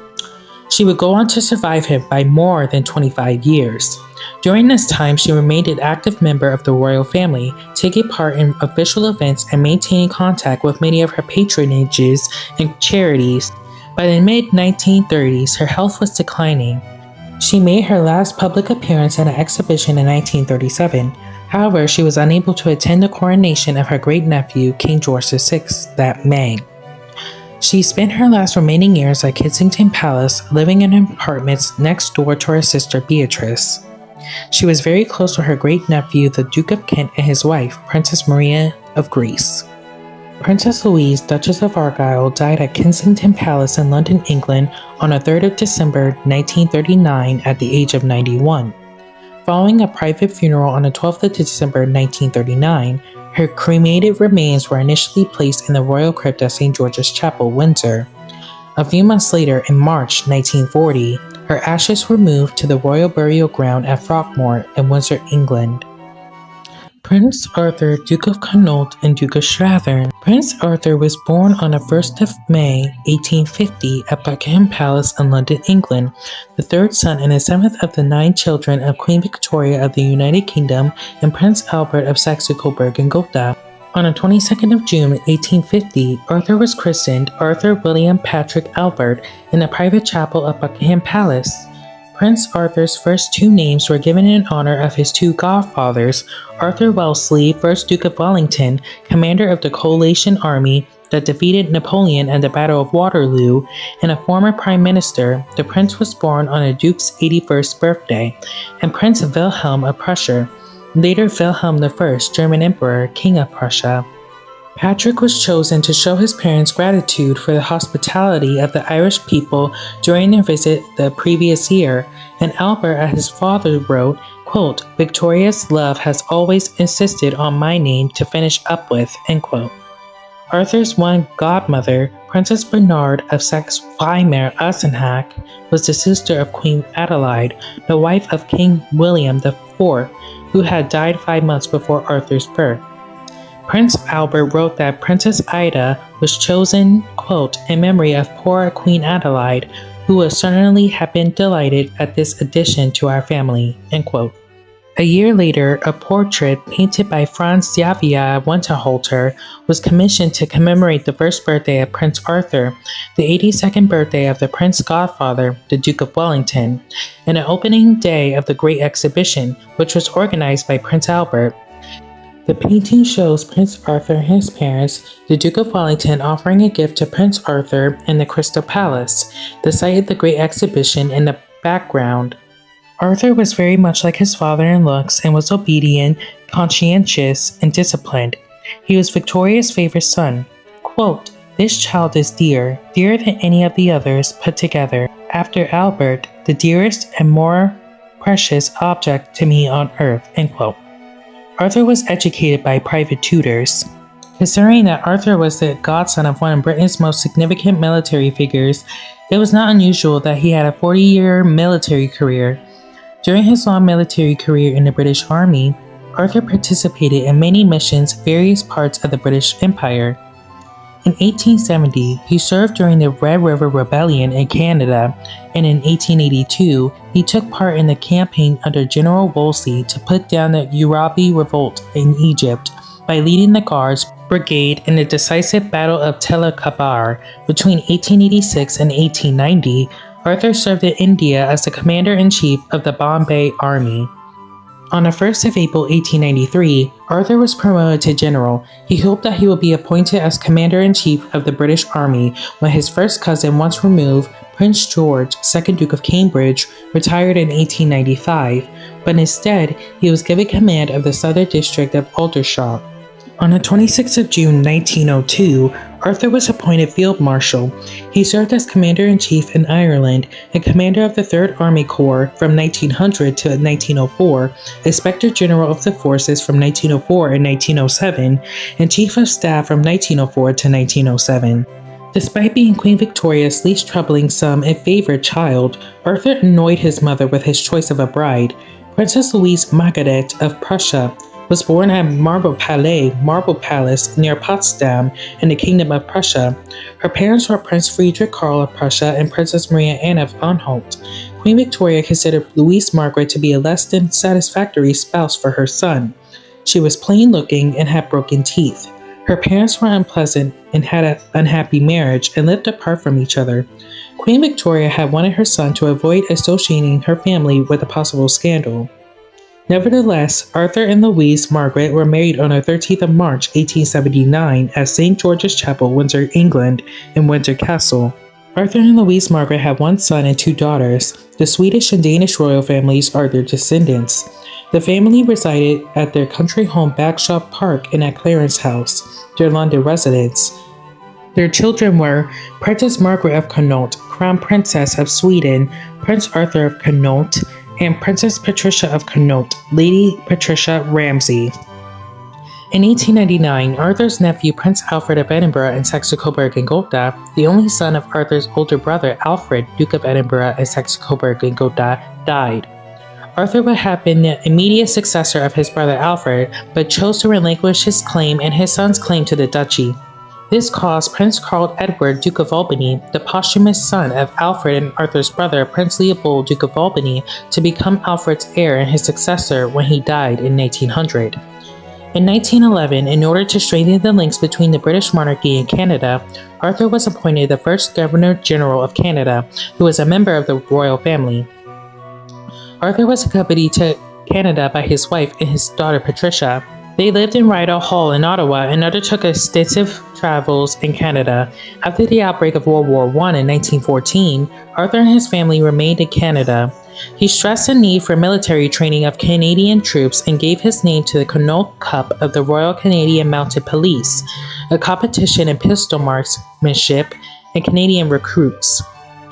She would go on to survive him by more than 25 years. During this time, she remained an active member of the royal family, taking part in official events and maintaining contact with many of her patronages and charities. By the mid 1930s, her health was declining. She made her last public appearance at an exhibition in 1937. However, she was unable to attend the coronation of her great nephew, King George VI, that May. She spent her last remaining years at Kensington Palace, living in apartments next door to her sister Beatrice. She was very close to her great nephew, the Duke of Kent, and his wife, Princess Maria of Greece. Princess Louise, Duchess of Argyll, died at Kensington Palace in London, England on the 3rd of December 1939 at the age of 91. Following a private funeral on the 12th of December 1939, her cremated remains were initially placed in the Royal Crypt at St. George's Chapel, Windsor. A few months later, in March 1940, her ashes were moved to the Royal Burial Ground at Frogmore in Windsor, England. Prince Arthur, Duke of Connaught and Duke of Strathearn. Prince Arthur was born on the 1st of May 1850 at Buckingham Palace in London, England, the third son and the seventh of the nine children of Queen Victoria of the United Kingdom and Prince Albert of Saxe-Coburg and Gotha. On the 22nd of June 1850, Arthur was christened Arthur William Patrick Albert in the private chapel of Buckingham Palace. Prince Arthur's first two names were given in honor of his two godfathers, Arthur Wellesley, 1st Duke of Wellington, commander of the coalition army that defeated Napoleon at the Battle of Waterloo, and a former prime minister, the prince was born on the duke's 81st birthday, and Prince Wilhelm of Prussia, later Wilhelm I, German Emperor, King of Prussia. Patrick was chosen to show his parents gratitude for the hospitality of the Irish people during their visit the previous year, and Albert, as his father wrote, quote, Victoria's love has always insisted on my name to finish up with, end quote. Arthur's one godmother, Princess Bernhard of Saxe-Weimar-Eisenach, was the sister of Queen Adelaide, the wife of King William IV, who had died five months before Arthur's birth. Prince Albert wrote that Princess Ida was chosen, quote, in memory of poor Queen Adelaide, who would certainly have been delighted at this addition to our family, end quote. A year later, a portrait painted by Franz Xaver Winterhalter was commissioned to commemorate the first birthday of Prince Arthur, the 82nd birthday of the Prince Godfather, the Duke of Wellington, and the opening day of the Great Exhibition, which was organized by Prince Albert. The painting shows Prince Arthur and his parents, the Duke of Wellington, offering a gift to Prince Arthur in the Crystal Palace, the site of the Great Exhibition in the background. Arthur was very much like his father in looks and was obedient, conscientious, and disciplined. He was Victoria's favorite son. Quote, this child is dear, dearer than any of the others put together. After Albert, the dearest and more precious object to me on earth. End quote. Arthur was educated by private tutors. Considering that Arthur was the godson of one of Britain's most significant military figures, it was not unusual that he had a 40 year military career. During his long military career in the British Army, Arthur participated in many missions in various parts of the British Empire. In 1870, he served during the Red River Rebellion in Canada, and in 1882, he took part in the campaign under General Wolseley to put down the Urabi revolt in Egypt by leading the Guards Brigade in the decisive Battle of Tel Kabir between 1886 and 1890. Arthur served in India as the commander-in-chief of the Bombay Army. On the 1st of April 1893, Arthur was promoted to general. He hoped that he would be appointed as commander-in-chief of the British Army when his first cousin once removed, Prince George, 2nd Duke of Cambridge, retired in 1895, but instead he was given command of the Southern District of Aldershot. On the 26th of June 1902, Arthur was appointed Field Marshal. He served as Commander-in-Chief in Ireland and Commander of the 3rd Army Corps from 1900 to 1904, Inspector General of the Forces from 1904 and 1907, and Chief of Staff from 1904 to 1907. Despite being Queen Victoria's least troubling son and favorite child, Arthur annoyed his mother with his choice of a bride. Princess Louise Margaret of Prussia was born at Marble Palais, Marble Palace, near Potsdam, in the Kingdom of Prussia. Her parents were Prince Friedrich Karl of Prussia and Princess Maria Anna of Anhalt. Queen Victoria considered Louise Margaret to be a less than satisfactory spouse for her son. She was plain looking and had broken teeth. Her parents were unpleasant and had an unhappy marriage and lived apart from each other. Queen Victoria had wanted her son to avoid associating her family with a possible scandal. Nevertheless, Arthur and Louise Margaret were married on the 13th of March 1879 at St. George's Chapel, Windsor, England, in Windsor Castle. Arthur and Louise Margaret had one son and two daughters. The Swedish and Danish royal families are their descendants. The family resided at their country home Bagshot Park and at Clarence House, their London residence. Their children were Princess Margaret of Connaught, Crown Princess of Sweden, Prince Arthur of Connaught, and Princess Patricia of Connaught, Lady Patricia Ramsay. In 1899, Arthur's nephew Prince Alfred of Edinburgh and Saxe-Coburg and Gotha, the only son of Arthur's older brother Alfred, Duke of Edinburgh and Saxe-Coburg and Gotha, died. Arthur would have been the immediate successor of his brother Alfred, but chose to relinquish his claim and his son's claim to the duchy. This caused Prince Karl Edward, Duke of Albany, the posthumous son of Alfred and Arthur's brother, Prince Leopold, Duke of Albany, to become Alfred's heir and his successor when he died in 1900. In 1911, in order to strengthen the links between the British monarchy and Canada, Arthur was appointed the first Governor General of Canada, who was a member of the royal family. Arthur was accompanied to Canada by his wife and his daughter Patricia. They lived in Rideau Hall in Ottawa and undertook extensive travels in Canada. After the outbreak of World War I in 1914, Arthur and his family remained in Canada. He stressed the need for military training of Canadian troops and gave his name to the Connaught Cup of the Royal Canadian Mounted Police, a competition in pistol marksmanship and Canadian recruits.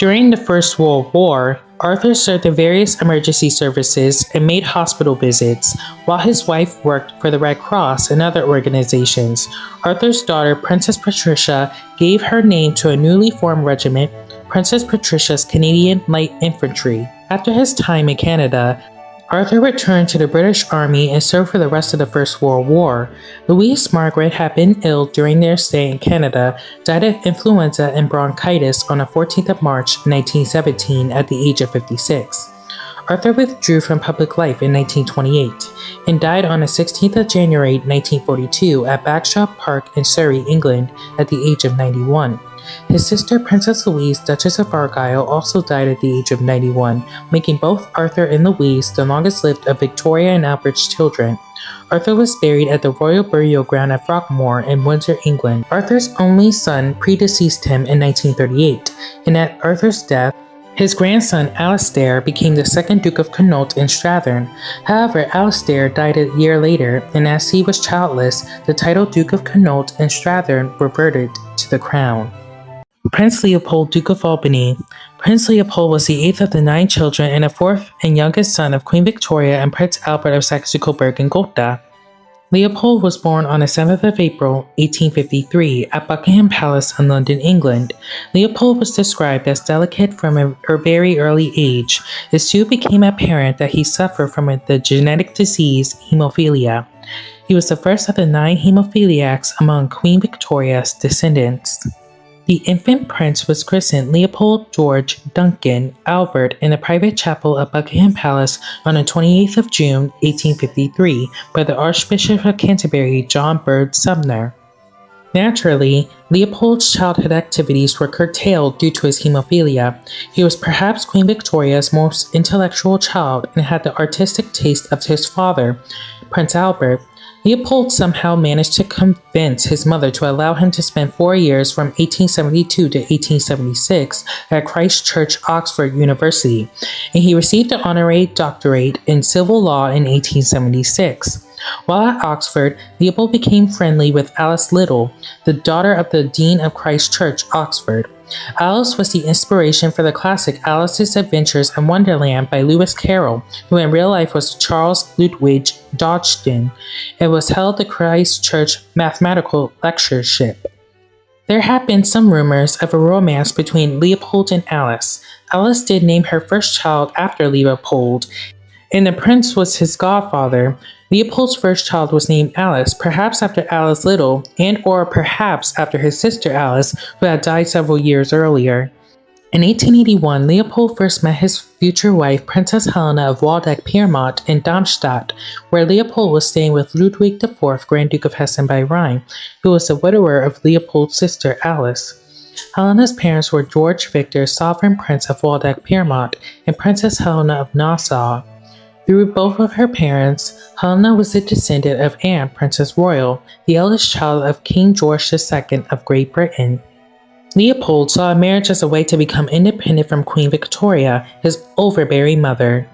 During the First World War, Arthur served in various emergency services and made hospital visits, while his wife worked for the Red Cross and other organizations. Arthur's daughter, Princess Patricia, gave her name to a newly formed regiment, Princess Patricia's Canadian Light Infantry. After his time in Canada, Arthur returned to the British Army and served for the rest of the First World War. Louise Margaret had been ill during their stay in Canada, died of influenza and bronchitis on the 14th of March 1917 at the age of 56. Arthur withdrew from public life in 1928 and died on the 16th of January 1942 at Bagshot Park in Surrey, England at the age of 91. His sister Princess Louise, Duchess of Argyll, also died at the age of 91, making both Arthur and Louise the longest lived of Victoria and Albert's children. Arthur was buried at the Royal Burial Ground at Frogmore in Windsor, England. Arthur's only son predeceased him in 1938, and at Arthur's death, his grandson Alastair became the second Duke of Connaught and Strathearn. However, Alastair died a year later, and as he was childless, the title Duke of Connaught and Strathearn reverted to the crown. Prince Leopold, Duke of Albany. Prince Leopold was the eighth of the nine children and the fourth and youngest son of Queen Victoria and Prince Albert of Saxe-Coburg and Gotha. Leopold was born on the 7th of April, 1853, at Buckingham Palace in London, England. Leopold was described as delicate from a, a very early age. It soon became apparent that he suffered from the genetic disease hemophilia. He was the first of the nine hemophiliacs among Queen Victoria's descendants. The infant prince was christened Leopold George Duncan Albert in the private chapel of Buckingham Palace on the 28th of June, 1853, by the Archbishop of Canterbury, John Bird Sumner. Naturally, Leopold's childhood activities were curtailed due to his hemophilia. He was perhaps Queen Victoria's most intellectual child and had the artistic taste of his father, Prince Albert, Leopold somehow managed to convince his mother to allow him to spend four years from 1872 to 1876 at Christ Church, Oxford University, and he received an honorary doctorate in civil law in 1876. While at Oxford, Leopold became friendly with Alice Liddell, the daughter of the Dean of Christ Church, Oxford. Alice was the inspiration for the classic Alice's Adventures in Wonderland by Lewis Carroll, who in real life was Charles Lutwidge Dodgson. and was held the Christ Church Mathematical Lectureship. There have been some rumors of a romance between Leopold and Alice. Alice did name her first child after Leopold, and the prince was his godfather. Leopold's first child was named Alice, perhaps after Alice Liddell, and or perhaps after his sister Alice, who had died several years earlier. In 1881, Leopold first met his future wife, Princess Helena of Waldeck-Pyrmont in Darmstadt, where Leopold was staying with Ludwig IV, Grand Duke of Hessen by Rhine, who was the widower of Leopold's sister Alice. Helena's parents were George Victor, sovereign prince of Waldeck-Pyrmont, and Princess Helena of Nassau. Through both of her parents, Helena was a descendant of Anne, Princess Royal, the eldest child of King George II of Great Britain. Leopold saw marriage as a way to become independent from Queen Victoria, his overbearing mother.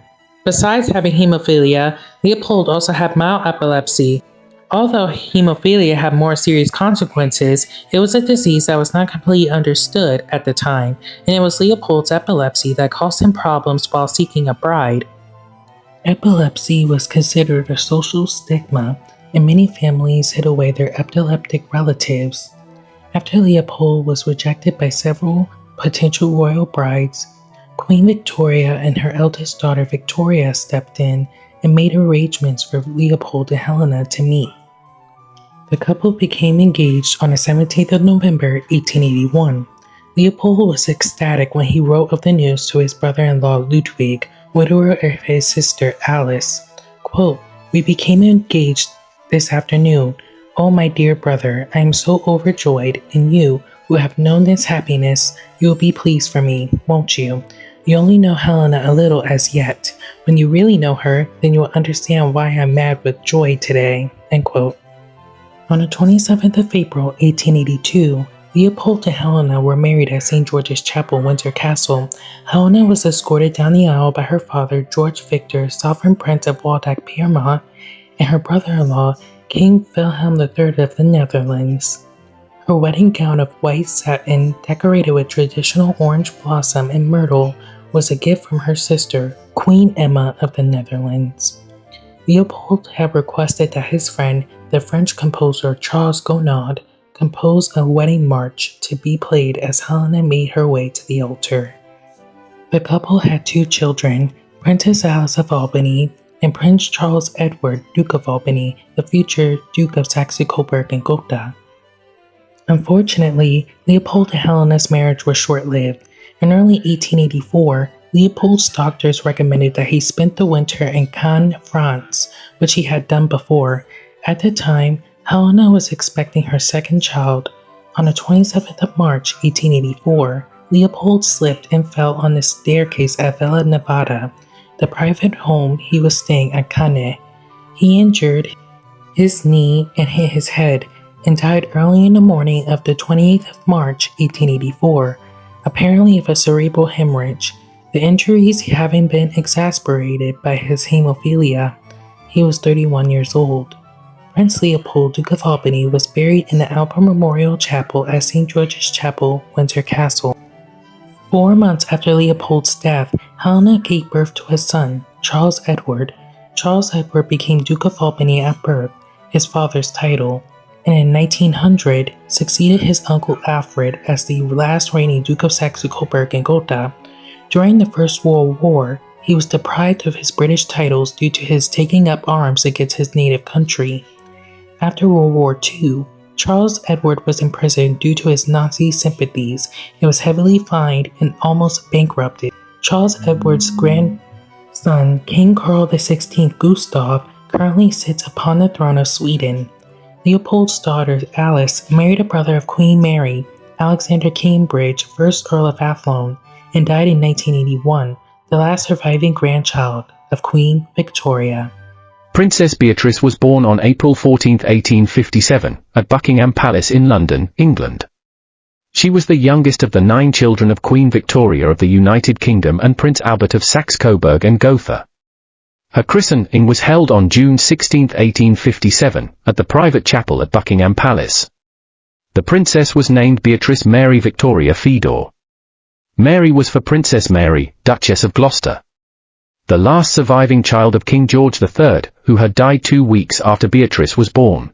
Besides having hemophilia, Leopold also had mild epilepsy. Although hemophilia had more serious consequences, it was a disease that was not completely understood at the time, and it was Leopold's epilepsy that caused him problems while seeking a bride. Epilepsy was considered a social stigma, and many families hid away their epileptic relatives. After Leopold was rejected by several potential royal brides, Queen Victoria and her eldest daughter Victoria stepped in and made arrangements for Leopold and Helena to meet. The couple became engaged on the 17th of November 1881. Leopold was ecstatic when he wrote of the news to his brother-in-law Ludwig, widower of his sister Alice. Quote, We became engaged this afternoon. Oh, my dear brother, I am so overjoyed, and you, who have known this happiness, you will be pleased for me, won't you? You only know Helena a little as yet. When you really know her, then you will understand why I'm mad with joy today. End quote. On the 27th of April, 1882, Leopold and Helena were married at St. George's Chapel, Windsor Castle. Helena was escorted down the aisle by her father, George Victor, Sovereign Prince of Waldeck-Pyrmont, and her brother-in-law, King Wilhelm III of the Netherlands. Her wedding gown of white satin, decorated with traditional orange blossom and myrtle, was a gift from her sister, Queen Emma of the Netherlands. Leopold had requested that his friend, the French composer Charles Gounod, composed a wedding march to be played as Helena made her way to the altar. The couple had two children, Princess Alice of Albany and Prince Charles Edward, Duke of Albany, the future Duke of Saxe-Coburg and Gotha. Unfortunately, Leopold and Helena's marriage was short-lived. In early 1884, Leopold's doctors recommended that he spend the winter in Cannes, France, which he had done before. At the time, Helena was expecting her second child. On the 27th of March, 1884, Leopold slipped and fell on the staircase at Villa Nevada, the private home he was staying at Cannes. He injured his knee and hit his head and died early in the morning of the 28th of March, 1884, apparently of a cerebral hemorrhage, the injuries having been exasperated by his hemophilia. He was 31 years old. Prince Leopold, Duke of Albany, was buried in the Albert Memorial Chapel at St. George's Chapel, Windsor Castle. Four months after Leopold's death, Helena gave birth to a son, Charles Edward. Charles Edward became Duke of Albany at birth. his father's title, and in 1900 succeeded his uncle Alfred as the last reigning Duke of Saxe-Coburg and Gotha. During the First World War, he was deprived of his British titles due to his taking up arms against his native country. After World War II, Charles Edward was imprisoned due to his Nazi sympathies and was heavily fined and almost bankrupted. Charles Edward's grandson, King Carl XVI Gustav, currently sits upon the throne of Sweden. Leopold's daughter Alice married a brother of Queen Mary, Alexander Cambridge, 1st Earl of Athlone, and died in 1981, the last surviving grandchild of Queen Victoria. Princess Beatrice was born on April 14, 1857, at Buckingham Palace in London, England. She was the youngest of the nine children of Queen Victoria of the United Kingdom and Prince Albert of Saxe-Coburg and Gotha. Her christening was held on June 16, 1857, at the private chapel at Buckingham Palace. The princess was named Beatrice Mary Victoria Feodore. Mary was for Princess Mary, Duchess of Gloucester the last surviving child of King George III, who had died two weeks after Beatrice was born.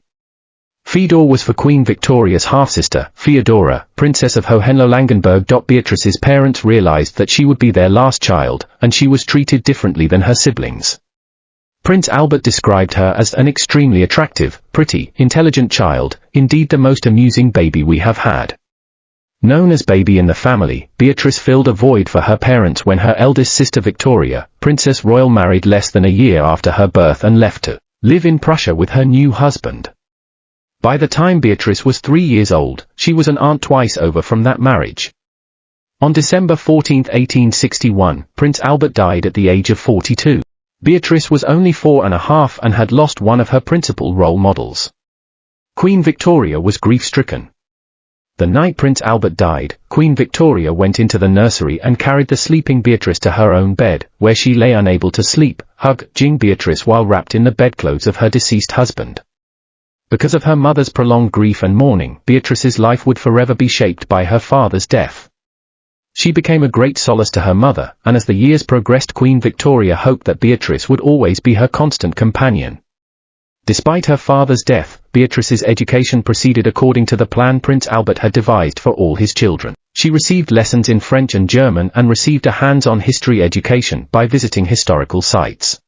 Feodore was for Queen Victoria's half-sister, Feodora, Princess of Hohenlohe-Langenburg. Beatrice's parents realized that she would be their last child, and she was treated differently than her siblings. Prince Albert described her as an extremely attractive, pretty, intelligent child, indeed the most amusing baby we have had. Known as baby in the family, Beatrice filled a void for her parents when her eldest sister Victoria, Princess Royal married less than a year after her birth and left to live in Prussia with her new husband. By the time Beatrice was three years old, she was an aunt twice over from that marriage. On December 14, 1861, Prince Albert died at the age of 42. Beatrice was only four and a half and had lost one of her principal role models. Queen Victoria was grief-stricken. The night Prince Albert died, Queen Victoria went into the nursery and carried the sleeping Beatrice to her own bed, where she lay unable to sleep, hugging Beatrice while wrapped in the bedclothes of her deceased husband. Because of her mother's prolonged grief and mourning, Beatrice's life would forever be shaped by her father's death. She became a great solace to her mother, and as the years progressed Queen Victoria hoped that Beatrice would always be her constant companion. Despite her father's death, Beatrice's education proceeded according to the plan Prince Albert had devised for all his children. She received lessons in French and German and received a hands-on history education by visiting historical sites.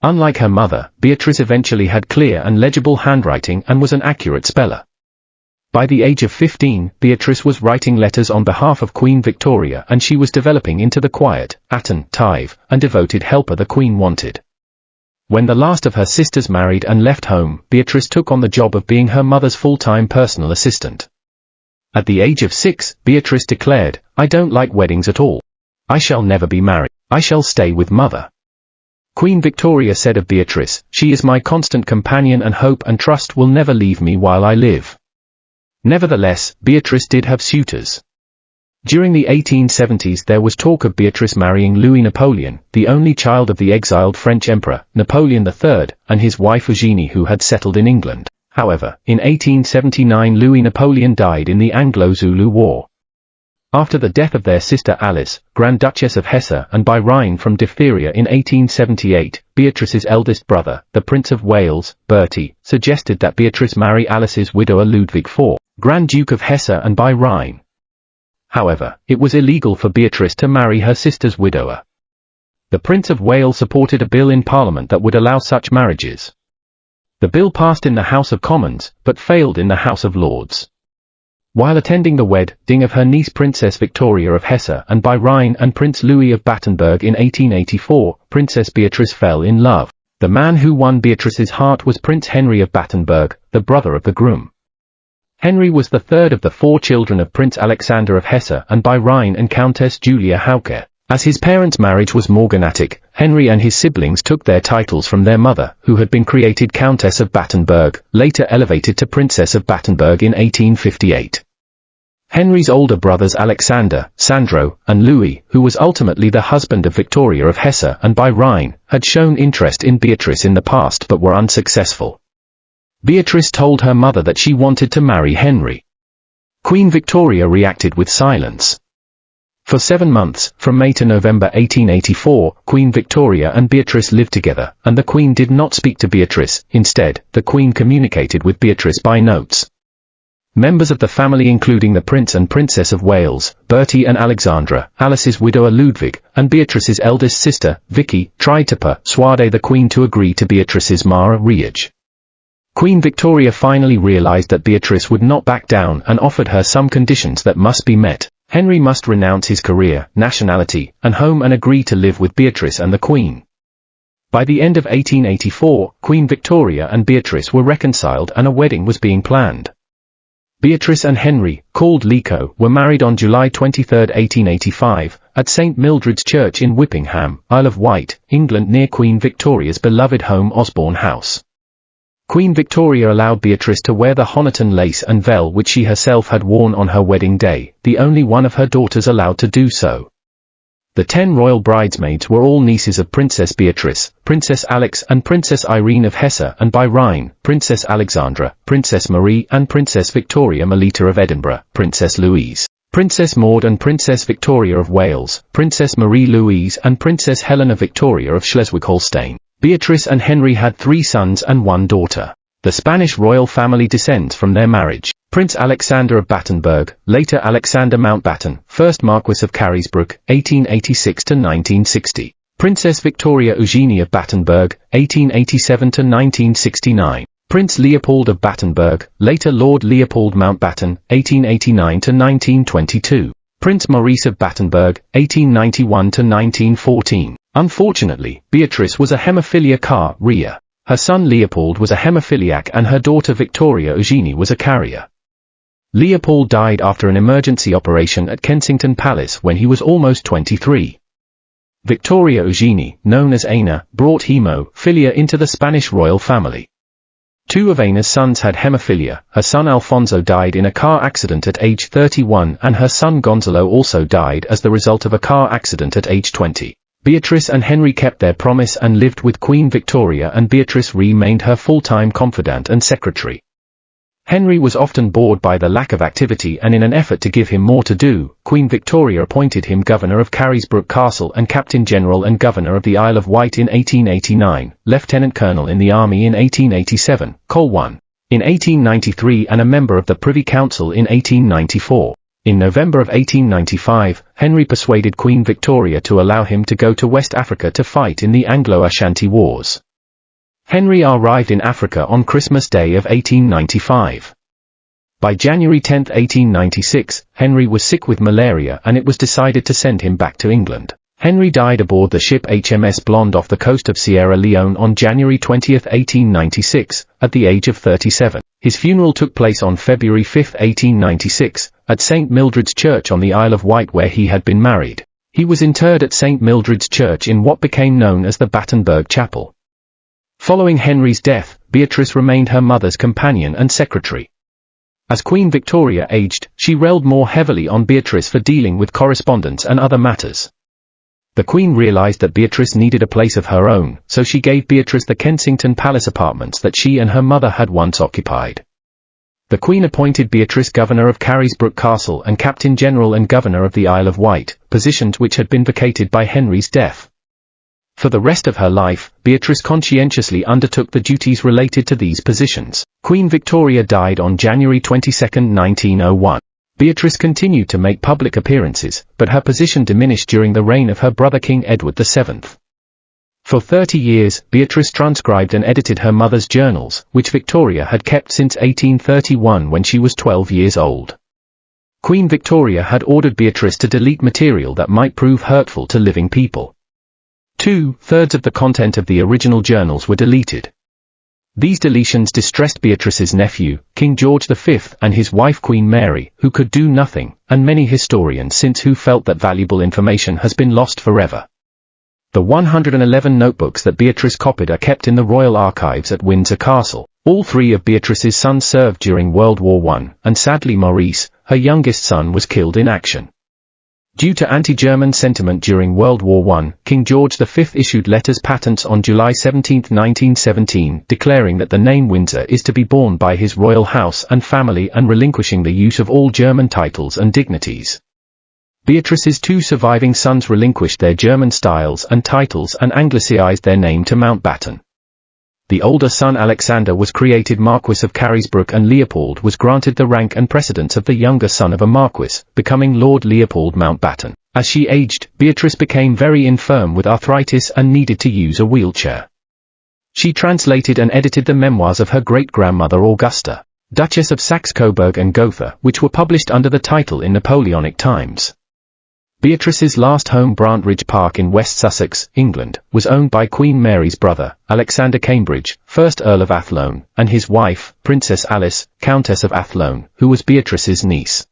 Unlike her mother, Beatrice eventually had clear and legible handwriting and was an accurate speller. By the age of 15, Beatrice was writing letters on behalf of Queen Victoria and she was developing into the quiet, attentive, and devoted helper the Queen wanted. When the last of her sisters married and left home, Beatrice took on the job of being her mother's full-time personal assistant. At the age of six, Beatrice declared, I don't like weddings at all. I shall never be married. I shall stay with mother. Queen Victoria said of Beatrice, she is my constant companion and hope and trust will never leave me while I live. Nevertheless, Beatrice did have suitors. During the 1870s there was talk of Beatrice marrying Louis Napoleon, the only child of the exiled French Emperor, Napoleon III, and his wife Eugenie who had settled in England. However, in 1879 Louis Napoleon died in the Anglo-Zulu War. After the death of their sister Alice, Grand Duchess of Hesse and by Rhine from diphtheria in 1878, Beatrice's eldest brother, the Prince of Wales, Bertie, suggested that Beatrice marry Alice's widower Ludwig IV, Grand Duke of Hesse and by Rhine. However, it was illegal for Beatrice to marry her sister's widower. The Prince of Wales supported a bill in Parliament that would allow such marriages. The bill passed in the House of Commons, but failed in the House of Lords. While attending the wedding of her niece Princess Victoria of Hesse and by Rhine and Prince Louis of Battenberg in 1884, Princess Beatrice fell in love. The man who won Beatrice's heart was Prince Henry of Battenberg, the brother of the groom. Henry was the third of the four children of Prince Alexander of Hesse and by Rhine and Countess Julia Hauke. As his parents' marriage was morganatic, Henry and his siblings took their titles from their mother, who had been created Countess of Battenberg, later elevated to Princess of Battenberg in 1858. Henry's older brothers Alexander, Sandro, and Louis, who was ultimately the husband of Victoria of Hesse and by Rhine, had shown interest in Beatrice in the past but were unsuccessful. Beatrice told her mother that she wanted to marry Henry. Queen Victoria reacted with silence. For seven months, from May to November 1884, Queen Victoria and Beatrice lived together, and the Queen did not speak to Beatrice, instead, the Queen communicated with Beatrice by notes. Members of the family including the Prince and Princess of Wales, Bertie and Alexandra, Alice's widower Ludwig, and Beatrice's eldest sister, Vicky, tried to persuade the Queen to agree to Beatrice's marriage. Queen Victoria finally realized that Beatrice would not back down and offered her some conditions that must be met. Henry must renounce his career, nationality, and home and agree to live with Beatrice and the Queen. By the end of 1884, Queen Victoria and Beatrice were reconciled and a wedding was being planned. Beatrice and Henry, called Liko, were married on July 23, 1885, at St. Mildred's Church in Whippingham, Isle of Wight, England near Queen Victoria's beloved home Osborne House. Queen Victoria allowed Beatrice to wear the Honiton lace and veil which she herself had worn on her wedding day, the only one of her daughters allowed to do so. The ten royal bridesmaids were all nieces of Princess Beatrice, Princess Alix and Princess Irene of Hesse and by Rhine, Princess Alexandra, Princess Marie and Princess Victoria Melita of Edinburgh, Princess Louise, Princess Maud and Princess Victoria of Wales, Princess Marie-Louise and Princess Helena Victoria of Schleswig-Holstein. Beatrice and Henry had three sons and one daughter. The Spanish royal family descends from their marriage. Prince Alexander of Battenberg, later Alexander Mountbatten, 1st Marquis of Carisbrooke, 1886-1960. Princess Victoria Eugenie of Battenberg, 1887-1969. Prince Leopold of Battenberg, later Lord Leopold Mountbatten, 1889-1922. Prince Maurice of Battenberg, 1891-1914. Unfortunately, Beatrice was a hemophilia carrier. Her son Leopold was a hemophiliac and her daughter Victoria Eugenie was a carrier. Leopold died after an emergency operation at Kensington Palace when he was almost 23. Victoria Eugenie, known as Ena, brought hemophilia into the Spanish royal family. Two of Ena's sons had hemophilia, her son Alfonso died in a car accident at age 31 and her son Gonzalo also died as the result of a car accident at age 20. Beatrice and Henry kept their promise and lived with Queen Victoria and Beatrice remained her full-time confidant and secretary. Henry was often bored by the lack of activity and in an effort to give him more to do, Queen Victoria appointed him Governor of Carisbrooke Castle and Captain General and Governor of the Isle of Wight in 1889, Lieutenant Colonel in the Army in 1887, Colonel. In 1893 and a member of the Privy Council in 1894. In November of 1895, Henry persuaded Queen Victoria to allow him to go to West Africa to fight in the Anglo-Ashanti Wars. Henry arrived in Africa on Christmas Day of 1895. By January 10, 1896, Henry was sick with malaria and it was decided to send him back to England. Henry died aboard the ship HMS Blonde off the coast of Sierra Leone on January 20, 1896, at the age of 37. His funeral took place on February 5, 1896, at St. Mildred's Church on the Isle of Wight where he had been married. He was interred at St. Mildred's Church in what became known as the Battenberg Chapel. Following Henry's death, Beatrice remained her mother's companion and secretary. As Queen Victoria aged, she relied more heavily on Beatrice for dealing with correspondence and other matters. The Queen realized that Beatrice needed a place of her own, so she gave Beatrice the Kensington Palace apartments that she and her mother had once occupied. The Queen appointed Beatrice Governor of Carisbrooke Castle and Captain General and Governor of the Isle of Wight, positions which had been vacated by Henry's death. For the rest of her life, Beatrice conscientiously undertook the duties related to these positions. Queen Victoria died on January 22, 1901. Beatrice continued to make public appearances, but her position diminished during the reign of her brother King Edward VII. For 30 years, Beatrice transcribed and edited her mother's journals, which Victoria had kept since 1831 when she was 12 years old. Queen Victoria had ordered Beatrice to delete material that might prove hurtful to living people. Two-thirds of the content of the original journals were deleted. These deletions distressed Beatrice's nephew, King George V, and his wife Queen Mary, who could do nothing, and many historians since who felt that valuable information has been lost forever. The 111 notebooks that Beatrice copied are kept in the Royal Archives at Windsor Castle. All three of Beatrice's sons served during World War I, and sadly Maurice, her youngest son was killed in action. Due to anti-German sentiment during World War I, King George V issued letters patents on July 17, 1917, declaring that the name Windsor is to be borne by his royal house and family and relinquishing the use of all German titles and dignities. Beatrice's two surviving sons relinquished their German styles and titles and anglicized their name to Mountbatten. The older son Alexander was created Marquis of Carisbrooke and Leopold was granted the rank and precedence of the younger son of a Marquis, becoming Lord Leopold Mountbatten. As she aged, Beatrice became very infirm with arthritis and needed to use a wheelchair. She translated and edited the memoirs of her great-grandmother Augusta, Duchess of Saxe-Coburg and Gotha, which were published under the title in Napoleonic times. Beatrice's last home Brantridge Park in West Sussex, England, was owned by Queen Mary's brother, Alexander Cambridge, 1st Earl of Athlone, and his wife, Princess Alice, Countess of Athlone, who was Beatrice's niece.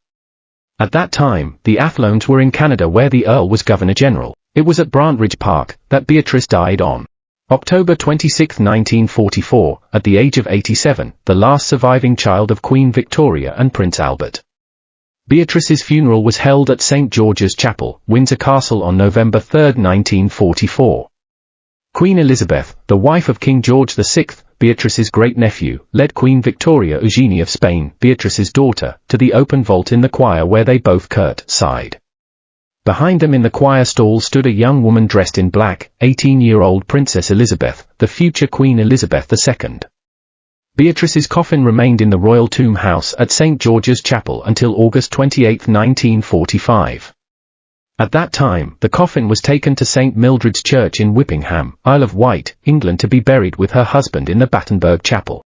At that time, the Athlones were in Canada where the Earl was Governor-General. It was at Brantridge Park that Beatrice died on October 26, 1944, at the age of 87, the last surviving child of Queen Victoria and Prince Albert. Beatrice's funeral was held at St. George's Chapel, Windsor Castle on November 3, 1944. Queen Elizabeth, the wife of King George VI, Beatrice's great-nephew, led Queen Victoria Eugenie of Spain, Beatrice's daughter, to the open vault in the choir where they both curt sighed. Behind them in the choir stall stood a young woman dressed in black, 18-year-old Princess Elizabeth, the future Queen Elizabeth II. Beatrice's coffin remained in the royal tomb house at St. George's Chapel until August 28, 1945. At that time, the coffin was taken to St. Mildred's Church in Whippingham, Isle of Wight, England to be buried with her husband in the Battenberg Chapel.